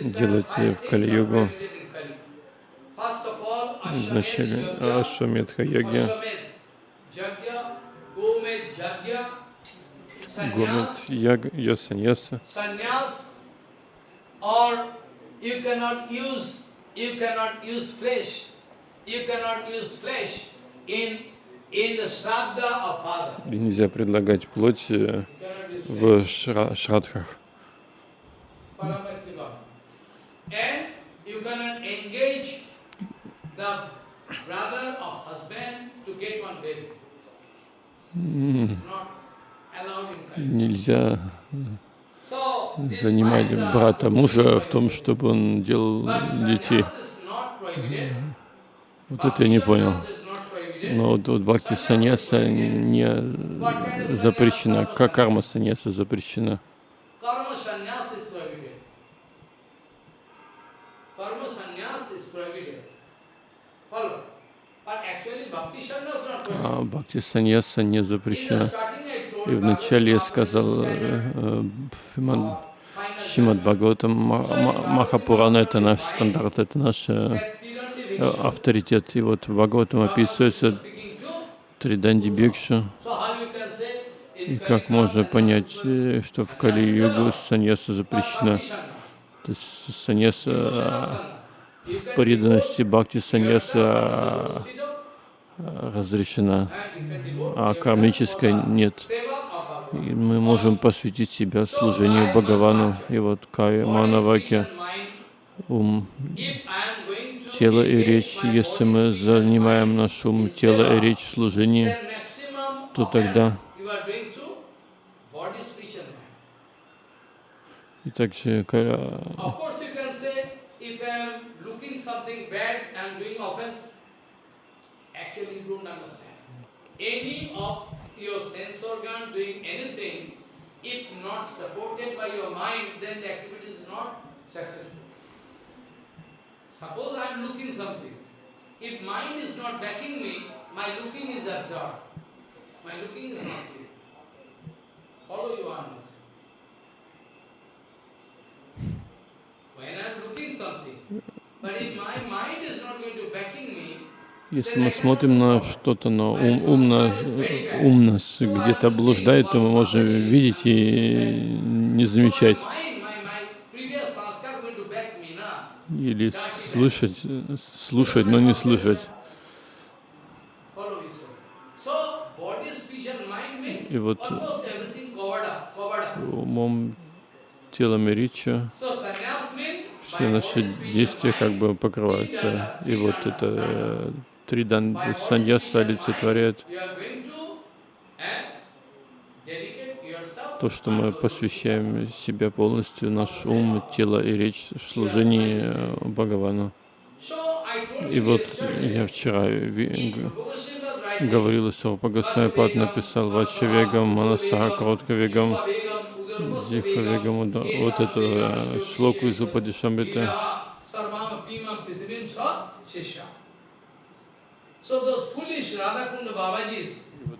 делать в Кали-югу. Вначале Ashwamedh Yajna, Ашвамедха йоги, Ashwamedh Yajna, Gomedh Yajna, Гомет Sannyas, Яг, Я саньяса. И нельзя предлагать плоть э, в шра- шрадхах. The brother or husband to get one baby. It's not allowed in Kali. Нельзя занимать брата мужа в том, чтобы он делал детей. Вот это я не понял. Но вот, вот бхакти саньяса не запрещена. Как карма саньяса запрещена. Karma sannyas. Follow. А бхакти саньяса не запрещена. И вначале я сказал, э, э, Шримад standard, Бхагаватам, Ма- Ма- Махапурана — это наш стандарт, это наш э, авторитет. И вот в Бхагаватам описывается speaking to. Триданди Бикша. И как можно понять, что в Кали-югу саньяса запрещена? То есть саньяса преданности бхакти саньяса э, разрешена, а кармическая нет. И мы можем посвятить себя служению Бхагавану. И вот Кая Манаваки, ум, тело и речь, если мы занимаем наш ум, тело и речь в служении, то тогда и также looking something bad, and doing offense. Actually, you don't understand. Any of your sense organ doing anything, if not supported by your mind, then the activity is not successful. Suppose I am looking something. If mind is not backing me, my looking is absurd. My looking is not clear. Follow your answer. When I am looking something, если мы смотрим на что-то, но ум, ум, ум нас где-то блуждает, то мы можем видеть и не замечать. Или слышать, слушать, но не слышать. И вот умом, телом и речью все наши действия как бы покрываются. И вот это э, три саньяса олицетворяет то, что мы посвящаем себя полностью, наш ум, тело и речь в служении э, Бхагавану. И вот я вчера говорил, что Пагасайпад написал Вачавегам, Манасаха, Короткавегам, Vegam, Udarvasa Дихавегам, да, вот это э, шлоку из Упадишамрита.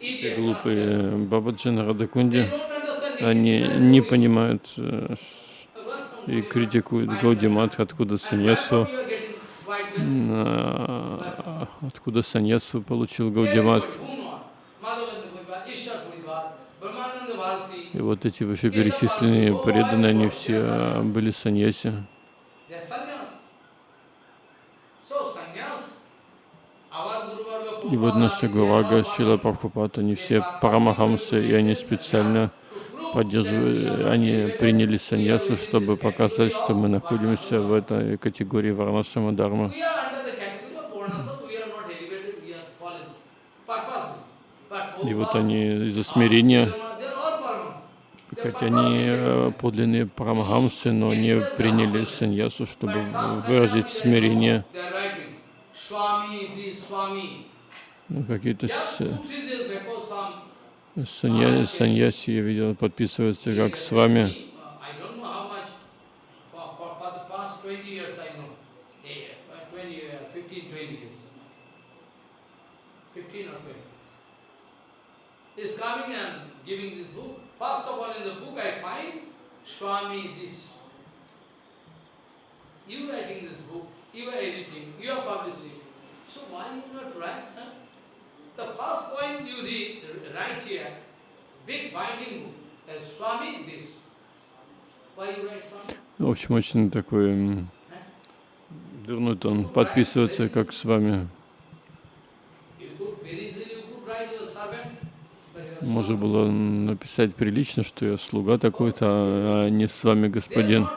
Те глупые Бабаджи на Радакунде, они не понимают э, и критикуют find Гаудиматх, откуда саньясу, откуда саньясу получил Very И вот эти вышеперечисленные преданные, они все э, были саньяси. И вот наши Гурага, Шила Прабхупад, они все парамахамсы, и они специально поддерживали, они приняли саньясу, чтобы показать, что мы находимся в этой категории Варнашама Дharma. И вот они из-за смирения, хотя они э, подлинные парамахамсы, но не приняли саньясу, чтобы выразить смирение. Ну, Какие-то санья- саньяси, я видел, подписываются как с вами. I don't know how much, for, for, for the past 20 years I know, Eh, uh, 20, uh, 15, 20 years. 15 or 20. Is coming and giving this book. First of all in the book I find Swami this. You writing this book, you are editing, you are publishing. So why you not write? Huh? The first point you read, write here, big binding book, uh, Swami this. Why you write Swami? В общем, очень такой дурной тон. Подписываться как с вами. You could very easily you could write your servant, but you are Можно было написать прилично, что я слуга такой-то, а не с вами господин.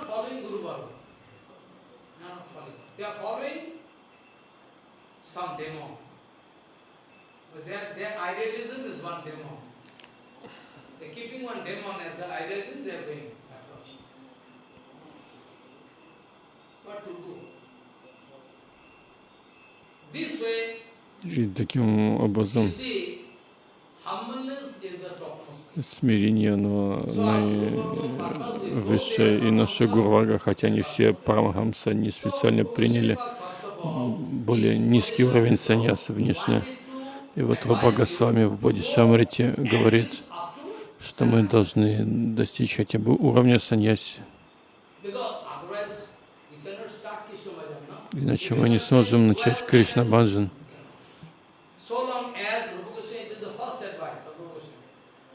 И таким образом see, humbleness is the topmost. Смирение, оно наивысшее. И наши гурвага, хотя они все парамахамса, они специально приняли более низкий уровень саньяса внешне. И вот Рупа Госвами в Бодишамрите говорит, что мы должны достичь хотя бы уровня саньяси, иначе мы не сможем начать Кришна Баджан. So long as, Rupa Goswami, it is the first advice of Rupa Goswami.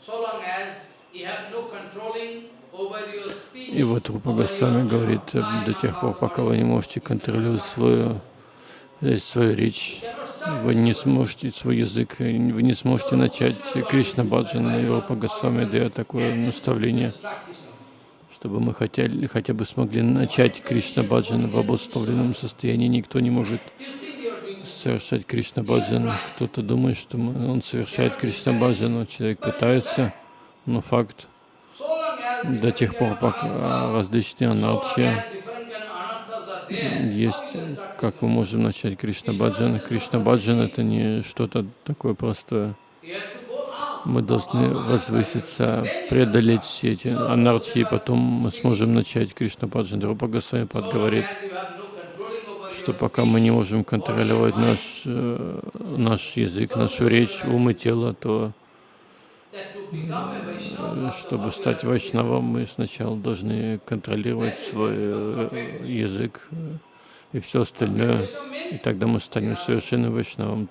So long as you have no controlling over your speech, И вот Рупа Госвами говорит, э, до тех пор, пока вы не можете контролировать свою, э, свою речь, вы не сможете свой язык, э, вы не сможете начать Кришна Баджан. И Рупа Госвами дает такое наставление, чтобы мы хотели, хотя бы смогли начать Кришна Баджан в обусловленном состоянии. Никто не может совершать Кришна Баджан. Кто-то думает, что он совершает Кришна Баджан, но человек пытается, но факт, до тех пор, пока различные анархи есть, как мы можем начать Кришна Баджан. Кришна Баджан это не что-то такое простое. Мы должны возвыситься, преодолеть все эти анархии, и потом мы сможем начать Кришна Баджан. Рупа Госвами So long говорит, as you have no controlling over что пока мы не можем контролировать наш, э, наш язык, нашу речь, ум и тело, то that to become a Vaishnava, э, чтобы стать Вайшнавом, мы сначала должны контролировать свой э, язык э, и все остальное, и тогда мы станем совершенным Вайшнавом.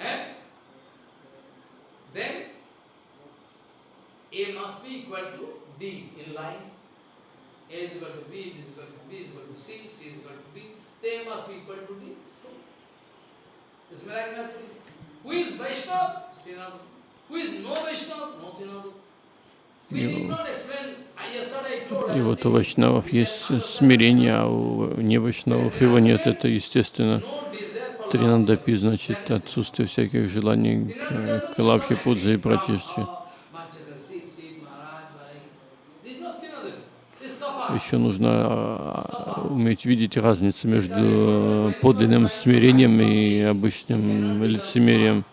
Eh, then A must be equal to D in line. A is equal to B, B is equal to B is equal to C, C is equal to D. Then A must be equal to D. So, like mathematics. Who is Vaishnava? Who is no Vaishnava? No. I И вот у saying, вайшнавов есть смирение, а у невайшнавов его нет. Это естественно. Тринандапи значит отсутствие всяких желаний к, к лапхе, пуджи и пратишчи. Manchanda, Siv, Siv, Maharaj, Maharaj. This is not Srinadu. This is Kapa. Еще нужно а, уметь видеть разницу между подлинным смирением и обычным лицемерием.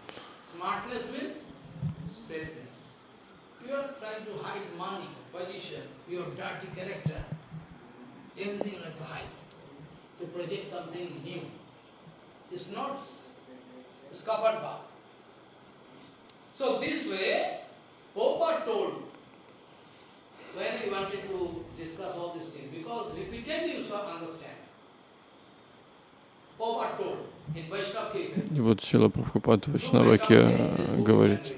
So this way, Popa told, when he wanted to discuss all these things, because repeatedly you shall understand. И вот Шила Прабхупад в Вайшнаваке говорит,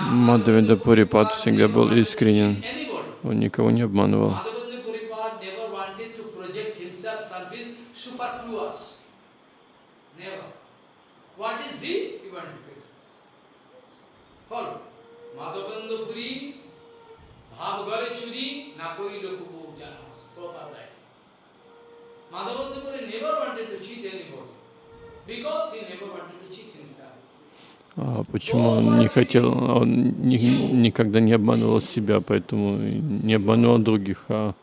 Мадхавенда Пурипад всегда был искренен, он никого не обманывал. Madhavendra Puripad never wanted to project himself something superfluous. Never. What is he? He wanted express. Follow. Madhavendra Puri, Bhav Gare Churi, Nakoi Lokubu Jana. Total right. Madhavendra Puri never wanted to cheat anybody. Because he never wanted to cheat himself. А почему он не хотел, он ни- никогда не обманывал себя, поэтому не обманывал других, а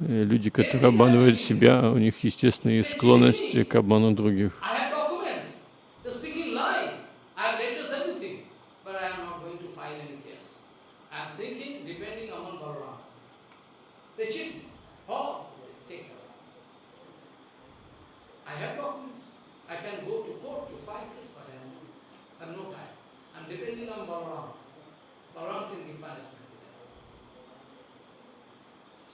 э, люди, которые обманывают себя, у них естественные склонности к обману других. I have documents. They're speaking lie. I have letters, everything. But I am not going to file any case. I am thinking, depending upon Balaram. They cheat me. Oh, they take care. I have documents. I can go to court to file case, but I have no, I have no time. I am depending on Balaram. Balaram can give punishment to them. So, those who are going to cheat others, first of all, they are going to cheat themselves. They will,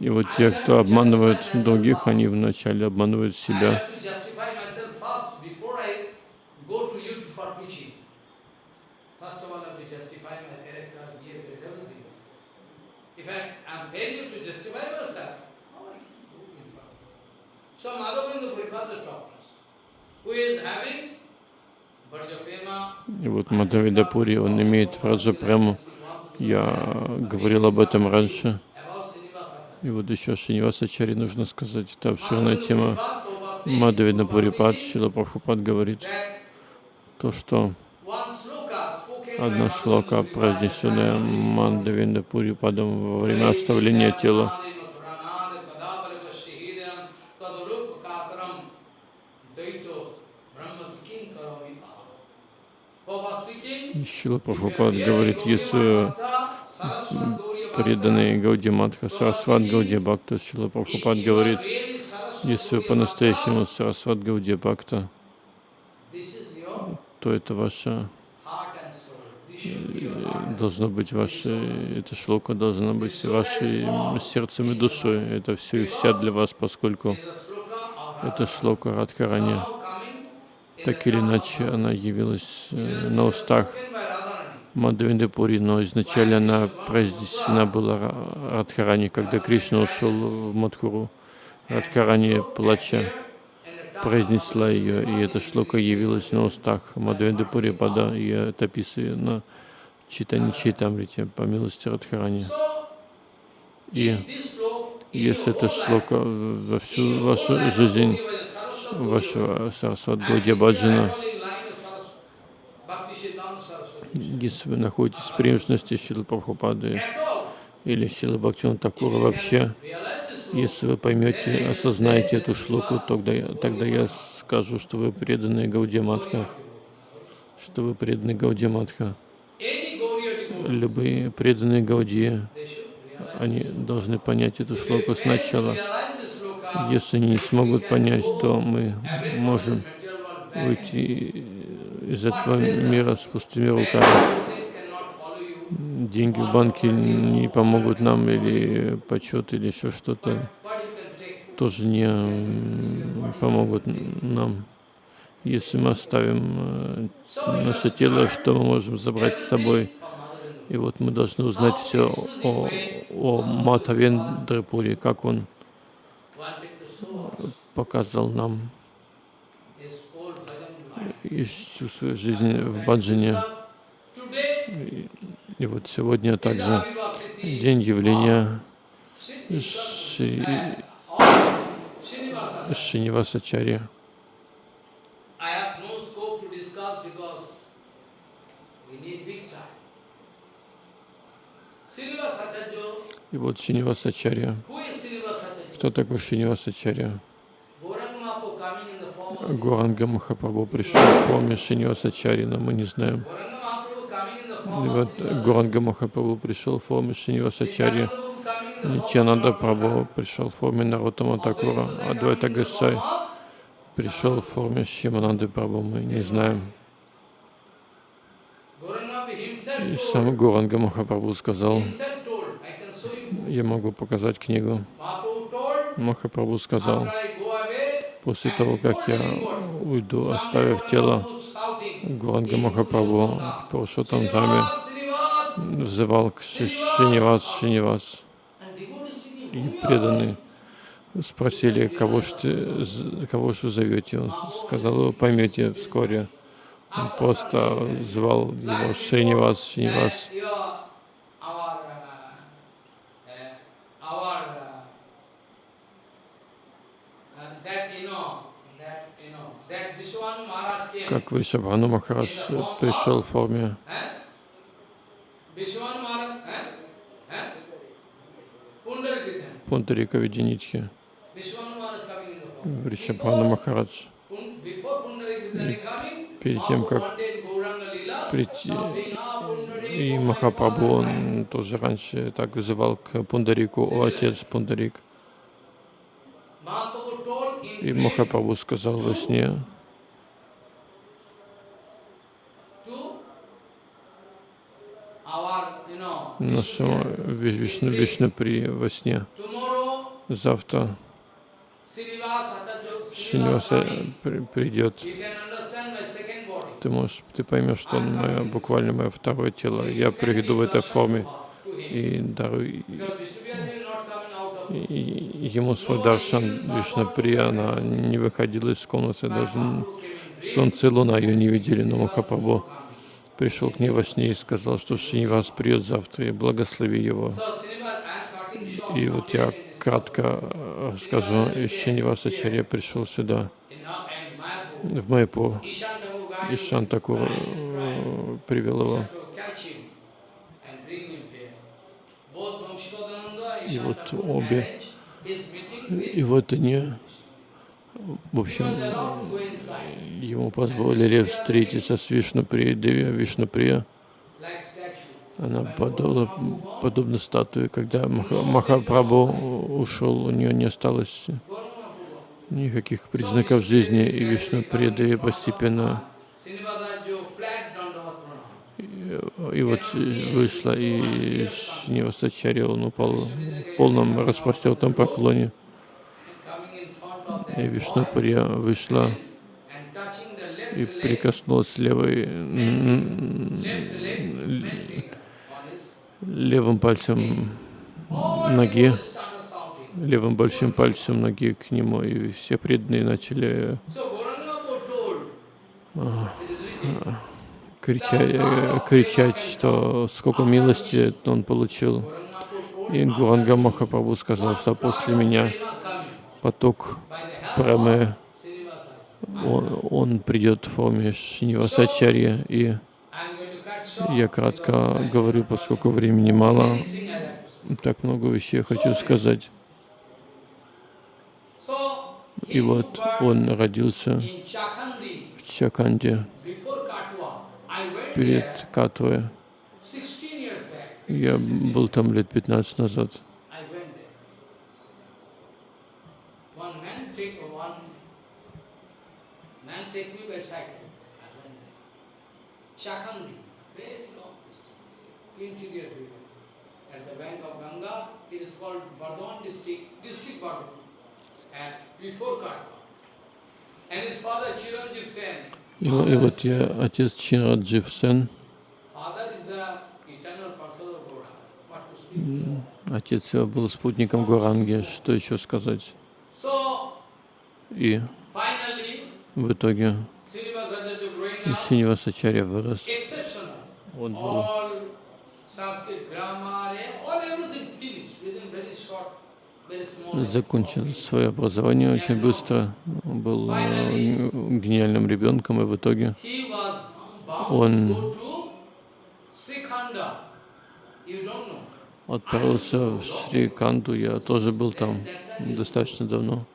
И вот те, кто обманывает других, они вначале обманывают себя. have to justify myself first before I go to you for preaching. First of all, I have to justify my character, behavior, everything. If I am failure to justify myself, how I can go in front? So Madhavendra Puripada taught us, who is having Bharjapema, И вот Мадхавидапури, он имеет Враджапрему. Я говорил об этом раньше. И вот еще Шинивасачари нужно сказать, это обширная тема. Мадхавида Пурипад, Шила Прабхупад говорит то, что одна шлока, произнесенная Мандавинда Пурипадом во время оставления тела, Шила Прабхупад говорит, если преданный Гауди Матха, Сарасват Гауди Бхакта, Шила Прабхупад говорит, если по-настоящему Сарасват Гауди Бхакта, то это ваше, должно быть ваше, эта шлока должна быть вашим сердцем и душой. Это все и вся для вас, поскольку это шлока Радхарани. Так или иначе, она явилась э, на устах Мадхавенды Пури, но изначально она произнесена была Ра- Радхарани, когда Кришна ушел в Мадхуру. Радхарани, плача, произнесла ее, и эта шлока явилась на устах Мадхавенды Пури Пада, и это описано Читани Читамрите, по милости Радхарани. И если эта шлока во всю вашу жизнь, вашего Сарасват Гаудия Баджана, если вы находитесь в преемственности Шилы Прабхупады или Шилы Бхактина Такура вообще, если вы поймете, осознаете эту шлоку, тогда, тогда я скажу, что вы преданные Гаудия Матха, что вы преданные Гаудия Матха. Любые преданные Гаудии, они должны понять эту шлоку сначала. Если они не смогут понять, то мы можем выйти из этого мира с пустыми руками. Деньги в банке не помогут нам, или почет, или еще что-то тоже не помогут нам. Если мы оставим э, наше тело, что мы можем забрать с собой? И вот мы должны узнать все о, о Матавендрапуре, как он показал нам всю свою жизнь в баджане. И, вот сегодня также день явления Шри. Srinivasacharya, И вот Шинивасачарья. Кто такой of Гуранга Махапрабху пришел в форме Шинивасачари, но мы не знаем. И вот. Гуранга Махапрабху пришел в форме of Нитянанда Прабху пришел в форме Нарутама Такура. Адвайта Гасай пришел в форме Шимананды Прабху. Мы не знаем. И сам Гуранга Махапрабху сказал, я могу показать книгу. Махапрабху сказал, после того, как я уйду, оставив тело, Гуранга Махапрабху в Пурушотам Даме взывал к Ши- Шинивас, Шинивас. И преданные спросили, кого ж, кого ж вы зовете? Он сказал, поймете вскоре. Он просто звал его Шинивас, Шинивас. Как Вришабхану Махарадж пришел в форме. Пундарика form. Вришабхану Махарадж. Перед тем, как прийти, shouting, "Ah, Pundarik, и Махапрабху, father." он тоже раньше так вызывал к Пундарику, о отец Пундарик. И Махапрабху сказал во сне to our, you know, нашему Ви- Вишну, Вишнупри во сне. Завтра Шиниваса при- придет. Ты можешь, ты поймешь, что он мое, буквально мое второе тело. Я приду в этой форме и дарую ему свой даршан Вишнуприя. Она не выходила из комнаты, даже солнце и луна ее не видели, но Махапрабху пришел к ней во сне и сказал, что Шинивас придет завтра, и благослови его. И вот я кратко э, расскажу, и Шинивас Ачарья пришел сюда, в Майпур, Ishan Thakur guided и Шантакур э, привел его. И вот обе. И вот они, в общем, ему позволили встретиться с Вишнуприей, Деви Вишнуприя. Она подобна, подобна статуе, когда Маха, Махапрабху ушел, у нее не осталось никаких признаков жизни, и Вишнуприя Деви постепенно. И вот вышла, и Шинивасачарья, он упал в полном распростертом поклоне. Coming in front of И Вишнуприя вышла и прикоснулась левой, левым пальцем ноги, левым большим пальцем ноги к нему, и все преданные начали а, кричать, кричать, что сколько милости он получил. И Гуранга Махапрабху сказал, что после меня поток Прамы, он, он придет в форме Шинивасачарья. И я кратко говорю, поскольку времени мало, так много вещей хочу сказать. И вот он родился в Чаканде перед Катвой. 16 years back. Я был там лет 15 назад. I went there. One man take one man take me by cycle. I went there. Chakhandi, very long distance, interior river. At the bank of Ganga, it is called Bardwan district, district Bardwan, and before Katwa. And his father Chiranjeev Sen, И, и вот я, отец Чинраджив Сен, отец его был спутником Гуранги, что еще сказать. И в итоге Шинивасачарья вырос. Он был закончил свое образование очень быстро, был э, гениальным ребенком, и в итоге Он- отправился в Шри-Канду. Я тоже был там достаточно давно, 20 years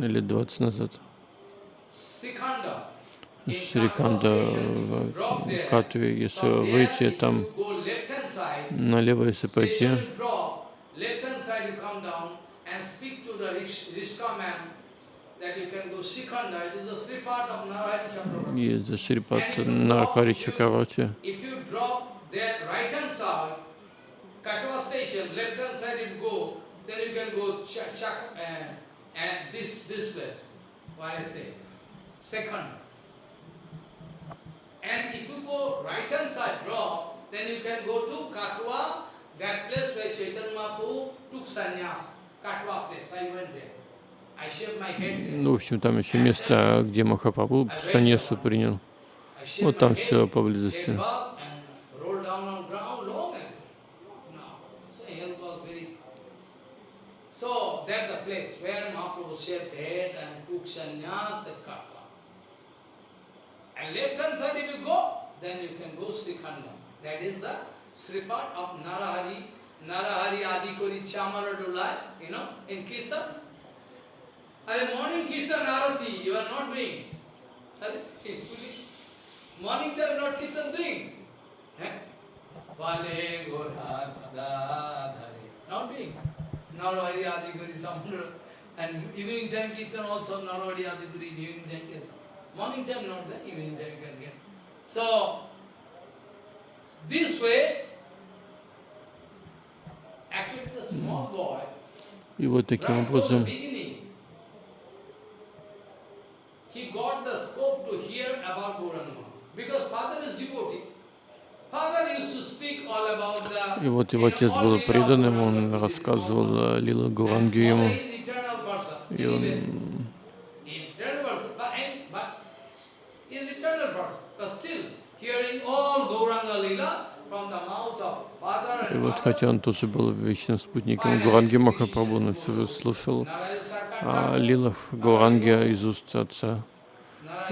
лет 20 назад. Шри-Канда в. Катве, если выйти там налево, если пойти, station you drop, left-hand side you come down and speak to the rish- Rishka man Есть Шрипад Нарахари Чакравати. Katwa station, left hand side you go, then you can go Chak, Chak uh, and this this place, what I say, second. And if you go right hand side drop, then you can go to Katwa, that place where Chaitanya Mahaprabhu took sannyas. Katwa place, I went there. I shaved my head there. Ну, в общем, там еще место, где Махапрабху саньясу принял. Вот там все поблизости. So that's the place where Mahaprabhu shaved head and took sannyas, the Katwa. And left hand side if you go, then you can go Srikhanda. That is the Sripad of Narahari. Narahari Adi Kori Chamara Dulai, you know, in Kirtan. Are morning Kirtan Arati, you are not doing. Morning time not Kirtan doing. Eh? Vale Gora Pada Not doing. Narahari Adi Kori Chamara. And evening time Kirtan also Narahari Adi Kori, evening time Kirtan. Morning time not there, evening time can get. So, this way, actually the small boy, И вот таким right from the образом beginning, he got the scope to hear about Gauranga. Because father is devotee. И вот его отец был преданным, он рассказывал Лилу Гуранги ему. И он И вот хотя он тоже был вечным спутником Гуранги Махапрабху, но все же слушал о лилах Гуранги из уст отца.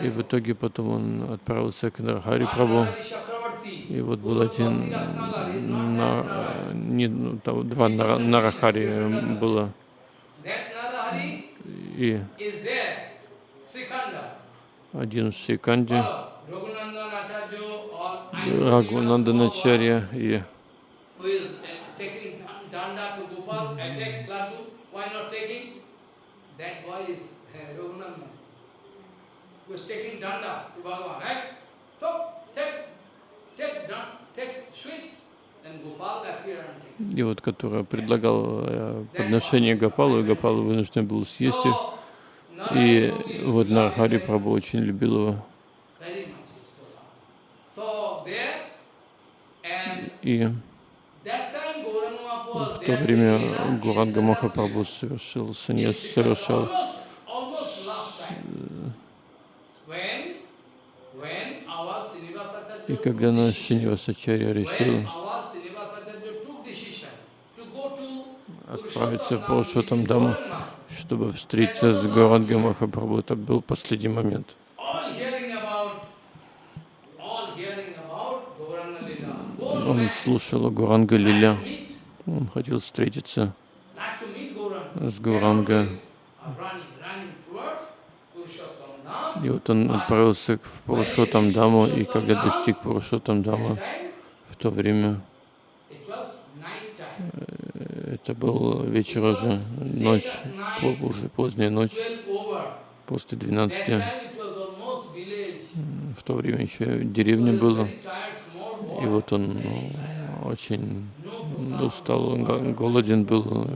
И в итоге потом он отправился к Нархари Прабху. И вот был один, на, не, ну, два Нара- Нарахари было. И один I'm Рагунаданачарья и uh? That uh, is taking danda to Bhagavan, right? So, take, и вот который предлагал э, подношение Гопалу, и Гопал вынужден был съесть их. И вот Нархари Прабху очень любил его. И в то время Гуранга Махапрабху совершил саньяс, совершал almost last time. When, when our Srinivasacharya И когда наш Шинивасачарья решил отправиться в Dham, Даму, чтобы встретиться с Гуранга Махапрабху, это был последний момент. Он слушал о Гуранга Лиля, он хотел встретиться с Гуранга. И вот он отправился в Пурушоттам Даму, и когда достиг Пурушоттам Даму, в то время time. это был вечер уже, ночь, уже поздняя ночь, 12 over. после That 12. time it was almost village. В то время еще деревня была, и вот он ну, очень устал, голоден был,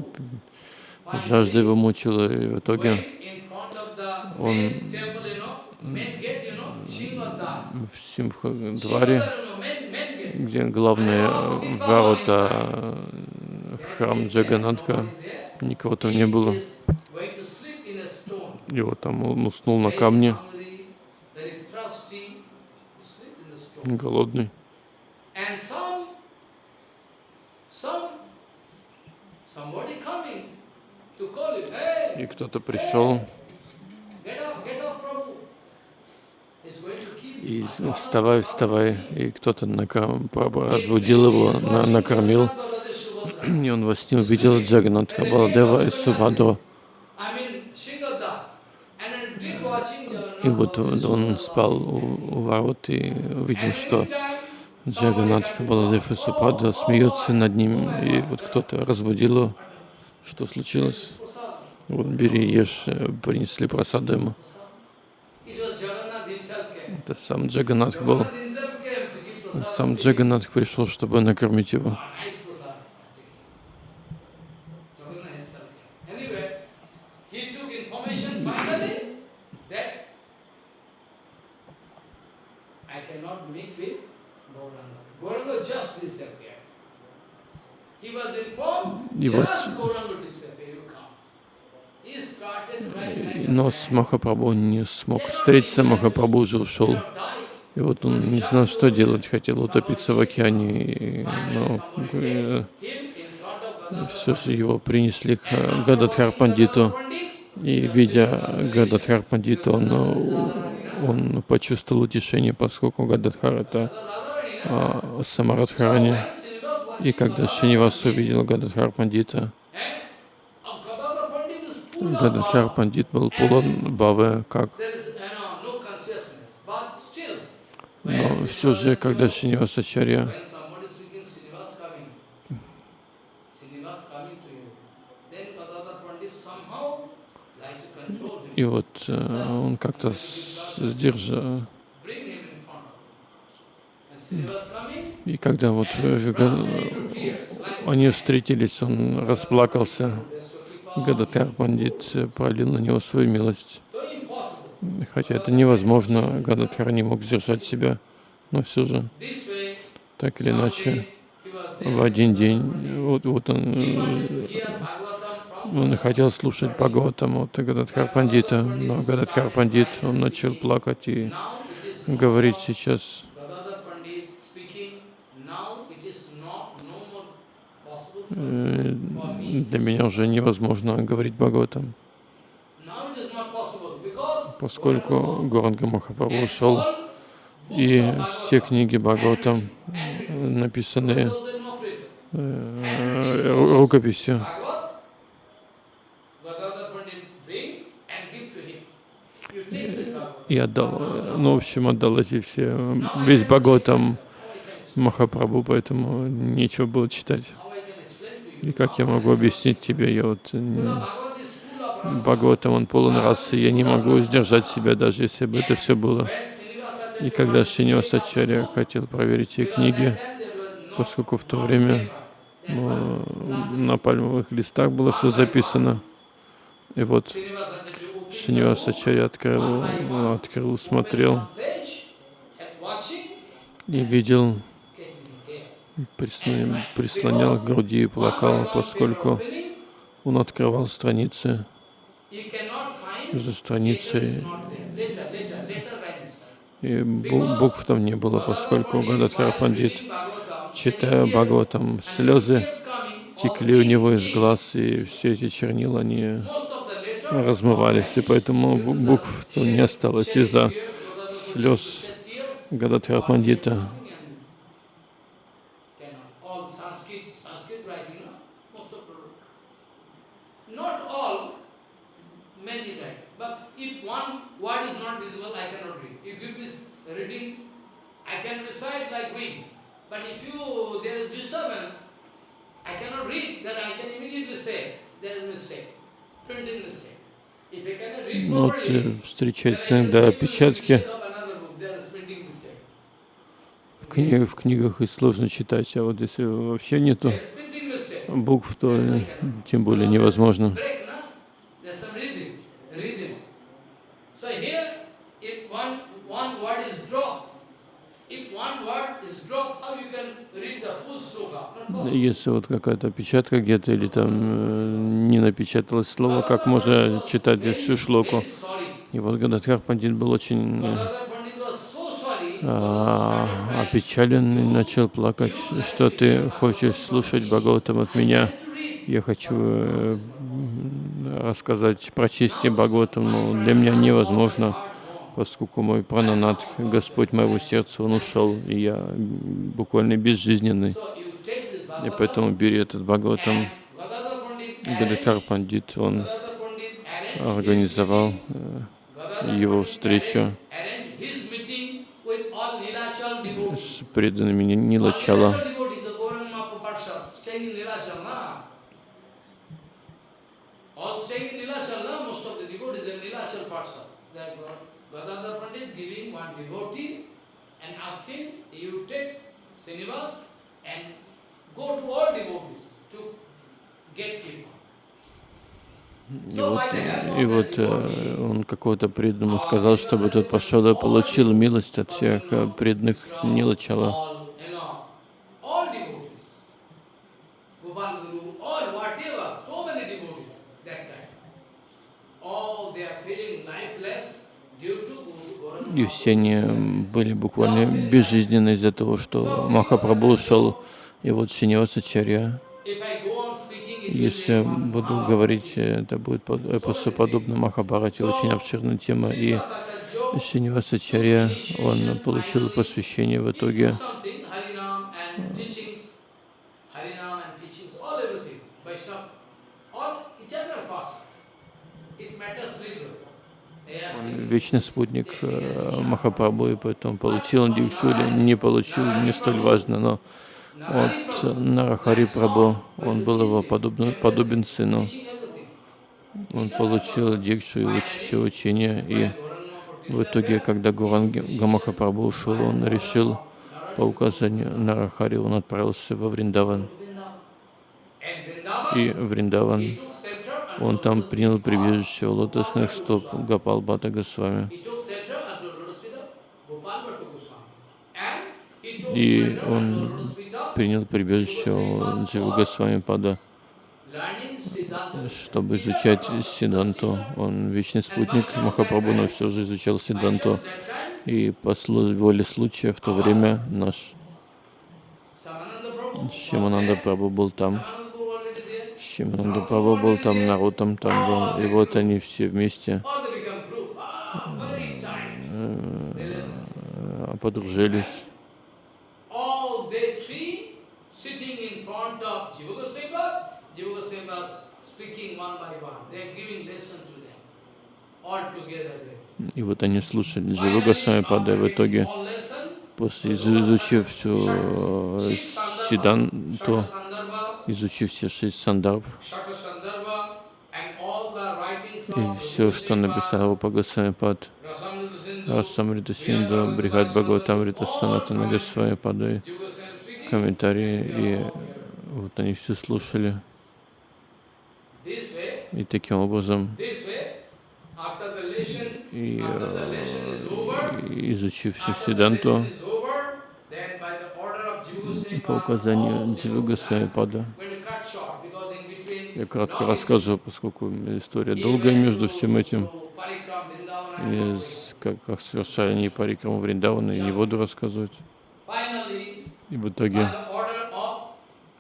жажда его мучила, и в итоге он в Симха-дворе, где главные э, ворота э, в храм Джаганатха, никого там не было. И вот там он уснул на камне, голодный. И кто-то пришел get up, get up, Prabhu. He's going to kill и с- вставай, вставай, и кто-то разбудил его, на- накормил, и он во сне увидел Джаганатха Баладева и Субхадру. И вот он спал у, у ворот и увидел, что Джаганатха Баладев и Субхадра смеются над ним, и вот кто-то разбудил его. Что случилось? Вот, бери, ешь, принесли просаду ему. It was Jagannath himself came. Это сам Джаганатх был. Сам Джаганатх пришел, чтобы накормить его. Ah, И вот- just Gauranga disappeared, you come. He started right like a Но с Махапрабху не смог встретиться, Махапрабху уже ушел. И вот он не знал, что делать, хотел утопиться в океане, но э, все же его принесли к Гададхар Пандиту. И видя Гададхар Пандита, он, он почувствовал утешение, поскольку Гададхар это а, Самарадхарани. И когда Шинивас увидел Гададхар Пандита, Power. Пандит был полон бавы, как но все же, когда Шинивасачарья И вот э, он как-то с- сдержа. bring him in front of him. And Srinivas coming, И когда вот э, они встретились, он расплакался. Гададхар Пандит э, пролил на него свою милость. Хотя это невозможно, Гададхар не мог сдержать себя. Но все же, так или иначе, в один день, вот, вот он, э, он хотел слушать Бхагаватам от Гададхар Пандита, но Гададхар Пандит, он начал плакать и говорить сейчас, Gadadhar Pandit speaking, now it is not no more possible for, э, for me. Для меня уже невозможно говорить Бхагаватам, поскольку Горанга Махапрабху ушел, и все книги Бхагаватам э, написаны э, ру- рукописью. И отдал, ну, в общем, отдал эти все, э, весь Бхагаватам Махапрабху, поэтому нечего было читать. И как я могу объяснить тебе, я вот э. Бхагаватам, он полон расы, я не могу сдержать себя, даже если бы это все было. И когда Шинивасачарья хотел проверить эти книги, поскольку в то время ну, на пальмовых листах было все записано, и вот Шинивасачарья открыл, открыл, смотрел и видел. Прислонял, к груди и плакал, поскольку он открывал страницы за страницей, и бу- букв там не было, поскольку Гададхар Пандит, читая Бхагаватам, слезы текли у него из глаз, и все эти чернила, они размывались, и поэтому бу- букв то не осталось из-за слез Гададхара Пандита. all Sanskrit, Sanskrit writing, no? most of the, not all, many write. But if one word is not visible, I cannot read. You give me s- reading, I can recite like wind. But if you, there is disturbance, I cannot read, then I can immediately say, there is mistake, printing mistake. If I cannot read Ну, Вот properly, э, встречается иногда опечатки mistake of another book, there is printing mistake. в, кни- в книгах, и сложно читать, а вот если вообще нету букв, то э, тем более невозможно. So here, if one, one word is dropped, if one word is dropped, how you can read the full sloka? Not possible. Если вот какая-то опечатка где-то или там э, не напечаталось слово, как можно читать всю шлоку? И вот Гададхар Пандит был очень э, а, опечален и начал плакать, что ты хочешь слушать Бхагаватам от меня. Я хочу э, рассказать, прочесть Бхагаватам, но для меня невозможно, поскольку мой прананат, Господь моего сердца, Он ушел, и я буквально безжизненный. И поэтому бери этот Бхагаватам. arranged, Пандит, он организовал э, его встречу с преданными Ни- Нилачала. All Nilachal devotees of Gauranga Mahaprabhu staying in Nilachal, na? All staying in Nilachal. person. That Gadadhar Pandit giving one devotee and asking, you take Srinivas and go to all devotees to get Kripa. И вот, и вот э, он какого-то преданному сказал, чтобы тот пошел и получил милость от всех э, преданных Нилачала. All, you know, all devotees. Gopal Guru, all whatever, so many devotees that time. All they are feeling lifeless due to Guru Gauranga И все они были буквально безжизненны из-за того, что Махапрабху ушел. И вот will если буду говорить, это будет под- эпосу подобно Махабхарате, очень обширная тема. И Шинивасачарья, он получил посвящение в итоге took something, Harinam and teachings, Harinam and teachings, all everything, Vaishnava, all eternal past. It matters little. Yes, Он вечный спутник э, Махапрабху, и поэтому получил он дикшу или не получил, не столь важно, но от Нарахари Прабху, он был его подобно, подобен сыну. Он получил дикшу и уч- учение, и в итоге, когда Гуранги Гамахапрабху ушел, он решил по указанию Нарахари, он отправился во Вриндаван. И Вриндаван, он там принял прибежище у лотосных стоп Гапал Бхата Госвами. И он принял прибежище у Джива Госвами Пада. чтобы изучать Сиданту. Он вечный спутник Махапрабху, но все же изучал Сиданту. И по воле случая в то время наш Шимананда Прабху был там. Шимананда Прабху был там, Нарутам там был. И вот они все вместе. Ah, э, подружились. И вот они слушали Джива Госвами Пада. И в итоге, после изу- изучив всю э, Сиданту, изучив все шесть сандарб, и все, что написал Рупа Госвами Пад, Rasamrita Sindhu, Расамрита Синду, Брихат Бхагаватамрита Санатана Госвами speaking, комментарии, и вот они все слушали. И таким образом, и, over, э, и изучив всю Сиданту, lesson is over, then by the order of Jiva Goswami, по указанию all Джива Госвами Пада, going to cut short because in between я кратко расскажу, поскольку история долгая между всем этим. И как, как совершали они парикраму Вриндавана, и не буду рассказывать. И в итоге,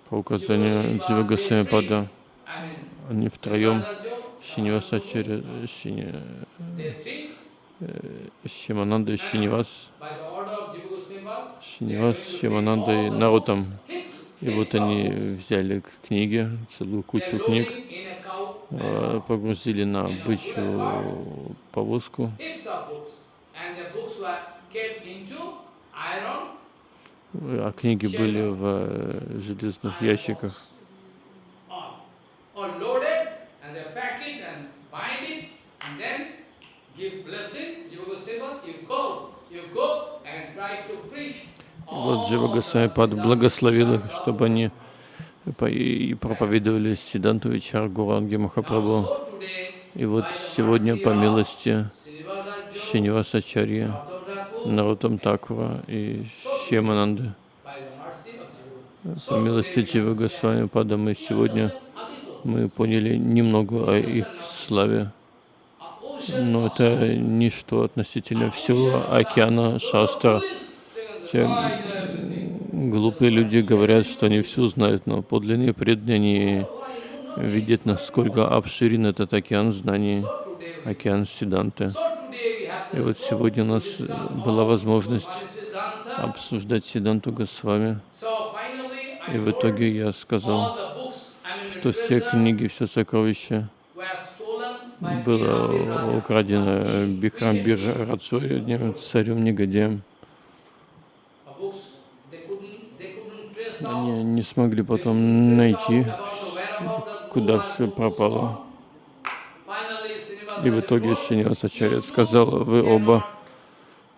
по указанию Джива Госвами Пада, I mean, они втроем, Шинивасачари, Шини, three, Шимананда и Шинивас, by the order of Jiva Goswami, Шинивас, Шимананда и Нарутам. hips, И вот они взяли к книге, целую кучу книг, э, погрузили на бычью повозку, а книги были в э, железных ящиках. give blessing, Jiva Goswami, you go, вот Джива Госвами благословил их, чтобы они и проповедовали Сиданту Вичар Гуранги Махапрабху. И вот сегодня, по милости Шинивасачарья, Нарутам Такура и Шемананды, по милости Джива Госвами Пада, мы сегодня мы поняли немного о их славе, но это ничто относительно всего океана Шастра. Те глупые люди говорят, что они все знают, но подлинные преданные видят, насколько обширен этот океан знаний, океан Сиданты. И вот сегодня у нас была возможность обсуждать Сиданту Госвами. И в итоге я сказал, что все книги, все сокровища было украдено Бихрамбир Раджой, одним царем негодяем. Они не смогли потом найти, куда все пропало. И в итоге Шинивасачарья сказал, вы оба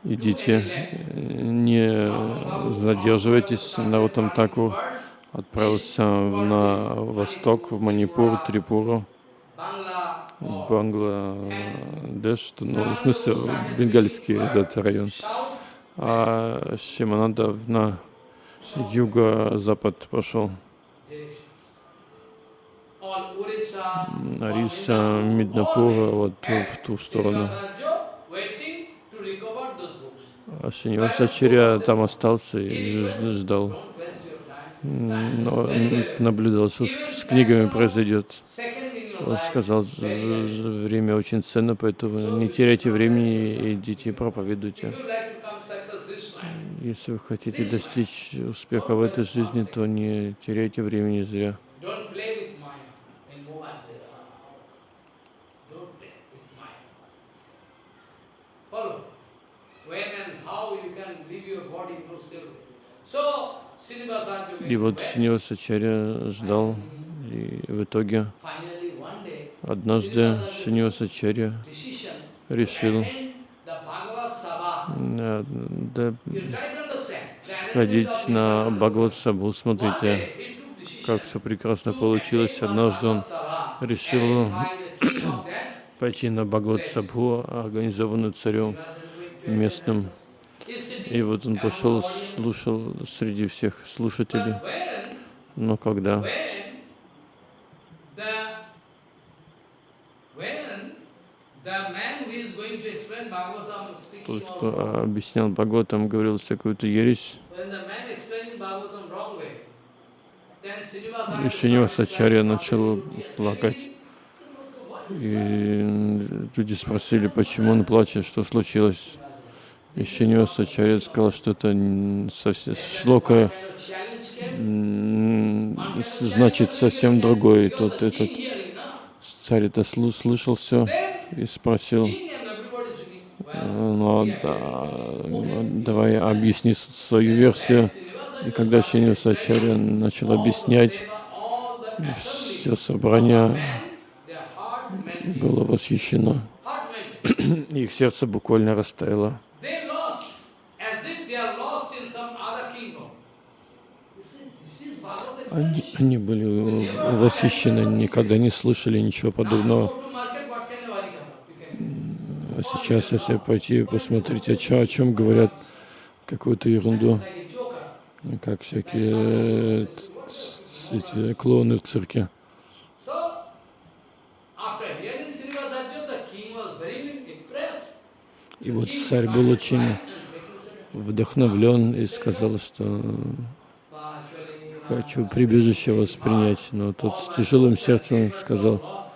идите, не задерживайтесь. Нарутам Таку отправился на восток, в Манипур, Трипуру, Бангладеш, ну, в смысле, бенгальский этот район. А Шимананда на юго-запад пошел. Ариса, Миднапура, вот в ту сторону. А Шинивасачарья там остался и ждал, но наблюдал, что с книгами произойдет. Он сказал, время очень ценно, поэтому не теряйте времени, идите проповедуйте. Если вы хотите достичь успеха в этой жизни, то не теряйте времени зря. И вот Шинивасачарья ждал, и в итоге однажды Шинивасачарья решил да, сходить на Бхагават Сабху. Смотрите, как все прекрасно получилось. Однажды он решил пойти на Бхагават Сабху, организованную царем местным. И вот он пошел, слушал среди всех слушателей. Но когда тот, кто объяснял Бхагаватам, говорил всякую-то ересь, и Шинивасачарья начал плакать. И люди спросили, почему он плачет, что случилось. И Шинивасачарья сказал, что это совсем шлока значит совсем другой. И тот этот царь это слышал все и спросил, ну, да, давай объясни свою версию. И когда Шинивасачарья начал объяснять, все собрание было восхищено. *clears throat* Их сердце буквально растаяло. Они, они были восхищены, никогда не слышали ничего подобного. А сейчас, если пойти посмотреть, о чем, о чем говорят какую-то ерунду, как всякие эти клоуны в цирке. И вот царь был очень вдохновлен и сказал, что хочу прибежище воспринять. Но тот с тяжелым сердцем сказал,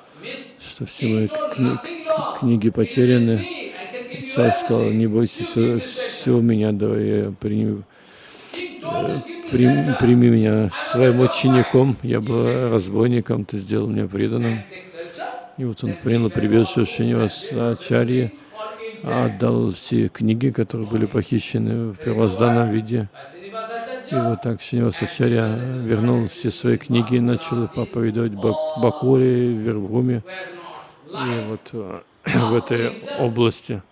что все мои кни книги потеряны. Царь сказал, не бойся, все, все у меня, давай я прими, э, прими, прими меня своим учеником. Я был разбойником, ты сделал меня преданным. И вот он принял прибежище Шинивасачарьи, отдал все книги, которые были похищены в первозданном виде. И вот так Шинивасачарья вернул все свои книги начал проповедовать Бакуре, в Вербруме. И вот э, *clears throat* в этой области.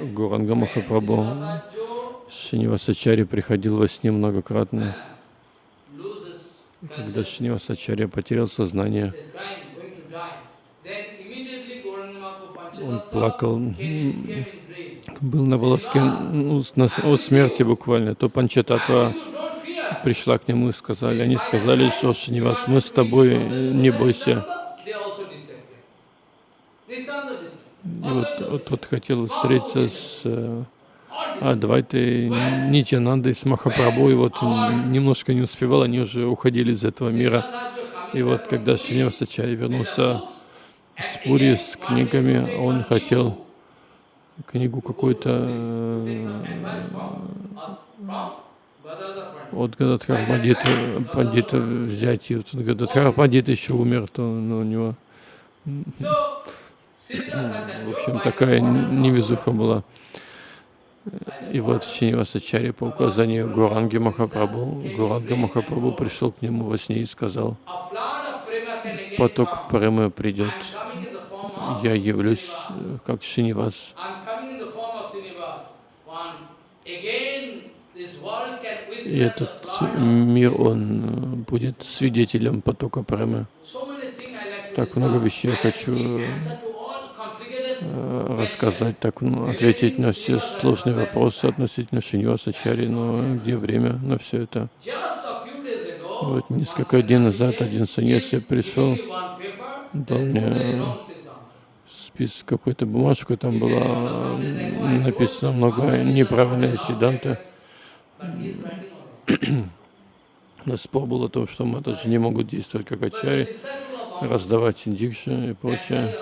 Гуранга Махапрабху Шинивасачари приходил во сне многократно. Когда Шинивасачарья потерял сознание, он плакал, был на волоске ну, от смерти буквально, то Панчататва пришла к нему и сказали, они сказали, что Шинивас, мы с тобой, не бойся. И вот, вот хотел встретиться с э, Адвайтой, Нитянандой, с Махапрабху, и вот немножко не успевал, они уже уходили из этого мира. И вот когда Шинивасачарья вернулся с Пури, с книгами, он хотел книгу какую-то э, от Гададхар Пандита, Пандита взять, и вот Гададхар Пандит еще умер, то ну, у него, в общем, такая невезуха была. И вот Шинивасачари по указанию Гуранги Махапрабху, Гуранга Махапрабху пришел к нему во сне и сказал, поток Премы придет, я явлюсь э, как Шинивас. И этот мир, он э, будет свидетелем потока Премы. Так много вещей я хочу э, рассказать, так ну, ответить на все сложные вопросы относительно Шиньоса Чари, но где время на все это? Вот несколько дней назад один саньяси пришел, дал мне список, какую-то бумажку, там было написано много неправильной седанты. *clears throat* Спор был о том, что матаджи не могут действовать как ачари, раздавать индикши и прочее.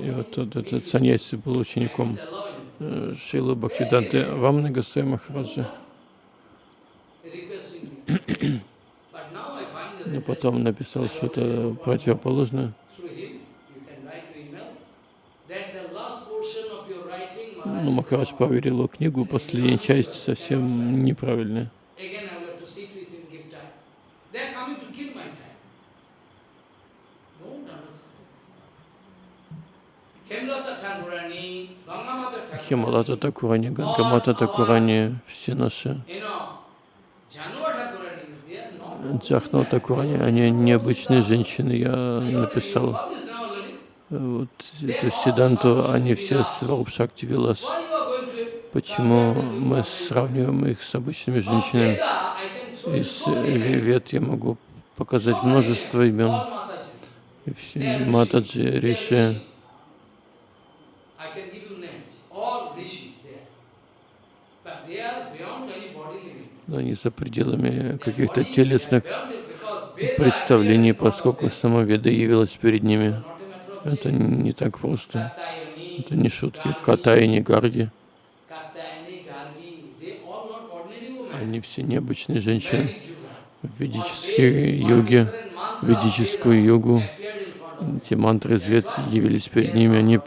И вот тот, этот саньяси был учеником э, Шилы Бхактиданты Вамны Гасай Махараджа. *clears throat* Но потом написал что-то противоположное. Ну, Махарадж проверил его книгу, последняя часть совсем неправильная. Хималата Такурани, Гангамата Такурани, все наши. Джахна Такурани, они необычные женщины, я написал вот эту Сиданту, они все с Варупшакти Вилас. Почему мы сравниваем их с обычными женщинами? Из Вивет я могу показать множество имен. Матаджи, Риши. Они за пределами каких-то телесных представлений, поскольку самоведа явилась перед ними. Это не так просто. Это не шутки. Ката и не гарги. Они все необычные женщины. В ведической йоге, ведическую йогу, эти мантры звезд явились перед ними, они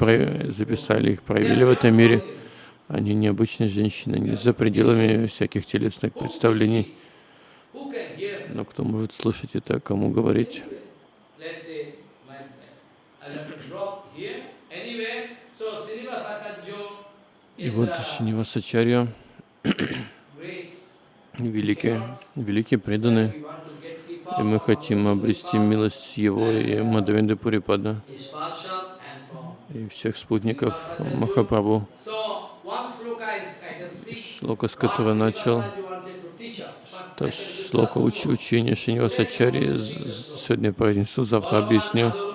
записали их, проявили в этом мире. Они необычные женщины, они за пределами всяких телесных представлений. Но кто может слушать это, кому говорить? И вот Шинивасачарья, великий, великий преданный, и мы хотим обрести милость Его и Мадавенды Пурипада, и всех спутников Махапрабху. Шлока, с которой начал, это шлока уч учения Шинивасачари, сегодня произнесу, завтра объясню.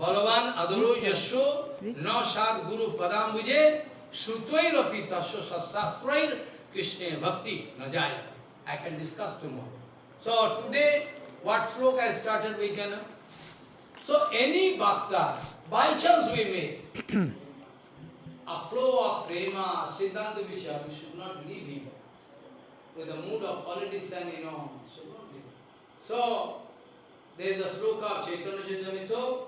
बलवान अदरो यशो नौ सात गुरु पदाम बुझे सुतोई रफी तस्व सत्शास्त्र कृष्ण भक्ति न जाए I can discuss tomorrow. So today, what sloka I started, we can. So any bhakta, by chance we may. a flow of prema, siddhanta vichar, we should not leave him. With the mood of politics and you know, should not leave. So there is a sloka of Chaitanya Chaitanya Chaitamito.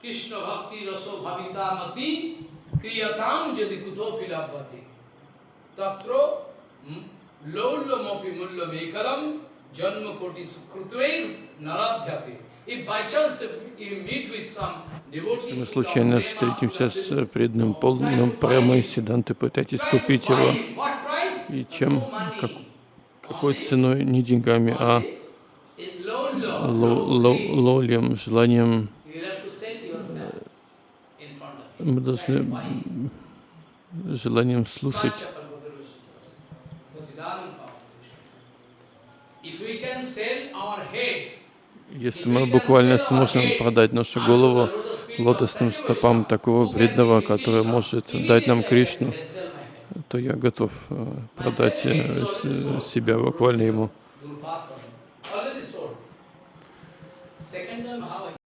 Krishna bhakti raso bhavita mati kriyatam jadi kutopi labbhati. Tatro lollo mopi mullo mekalam janma koti sukrutrair narabhyati. Если мы случайно встретимся с преданным полным премой Сиданты, пытайтесь купить его. И чем? Как, какой ценой? Не деньгами, а лолем, желанием мы должны желанием слушать. Если мы буквально сможем продать нашу голову лотосным стопам такого преданного, который может дать нам Кришну, то я готов э, продать э, себя буквально ему.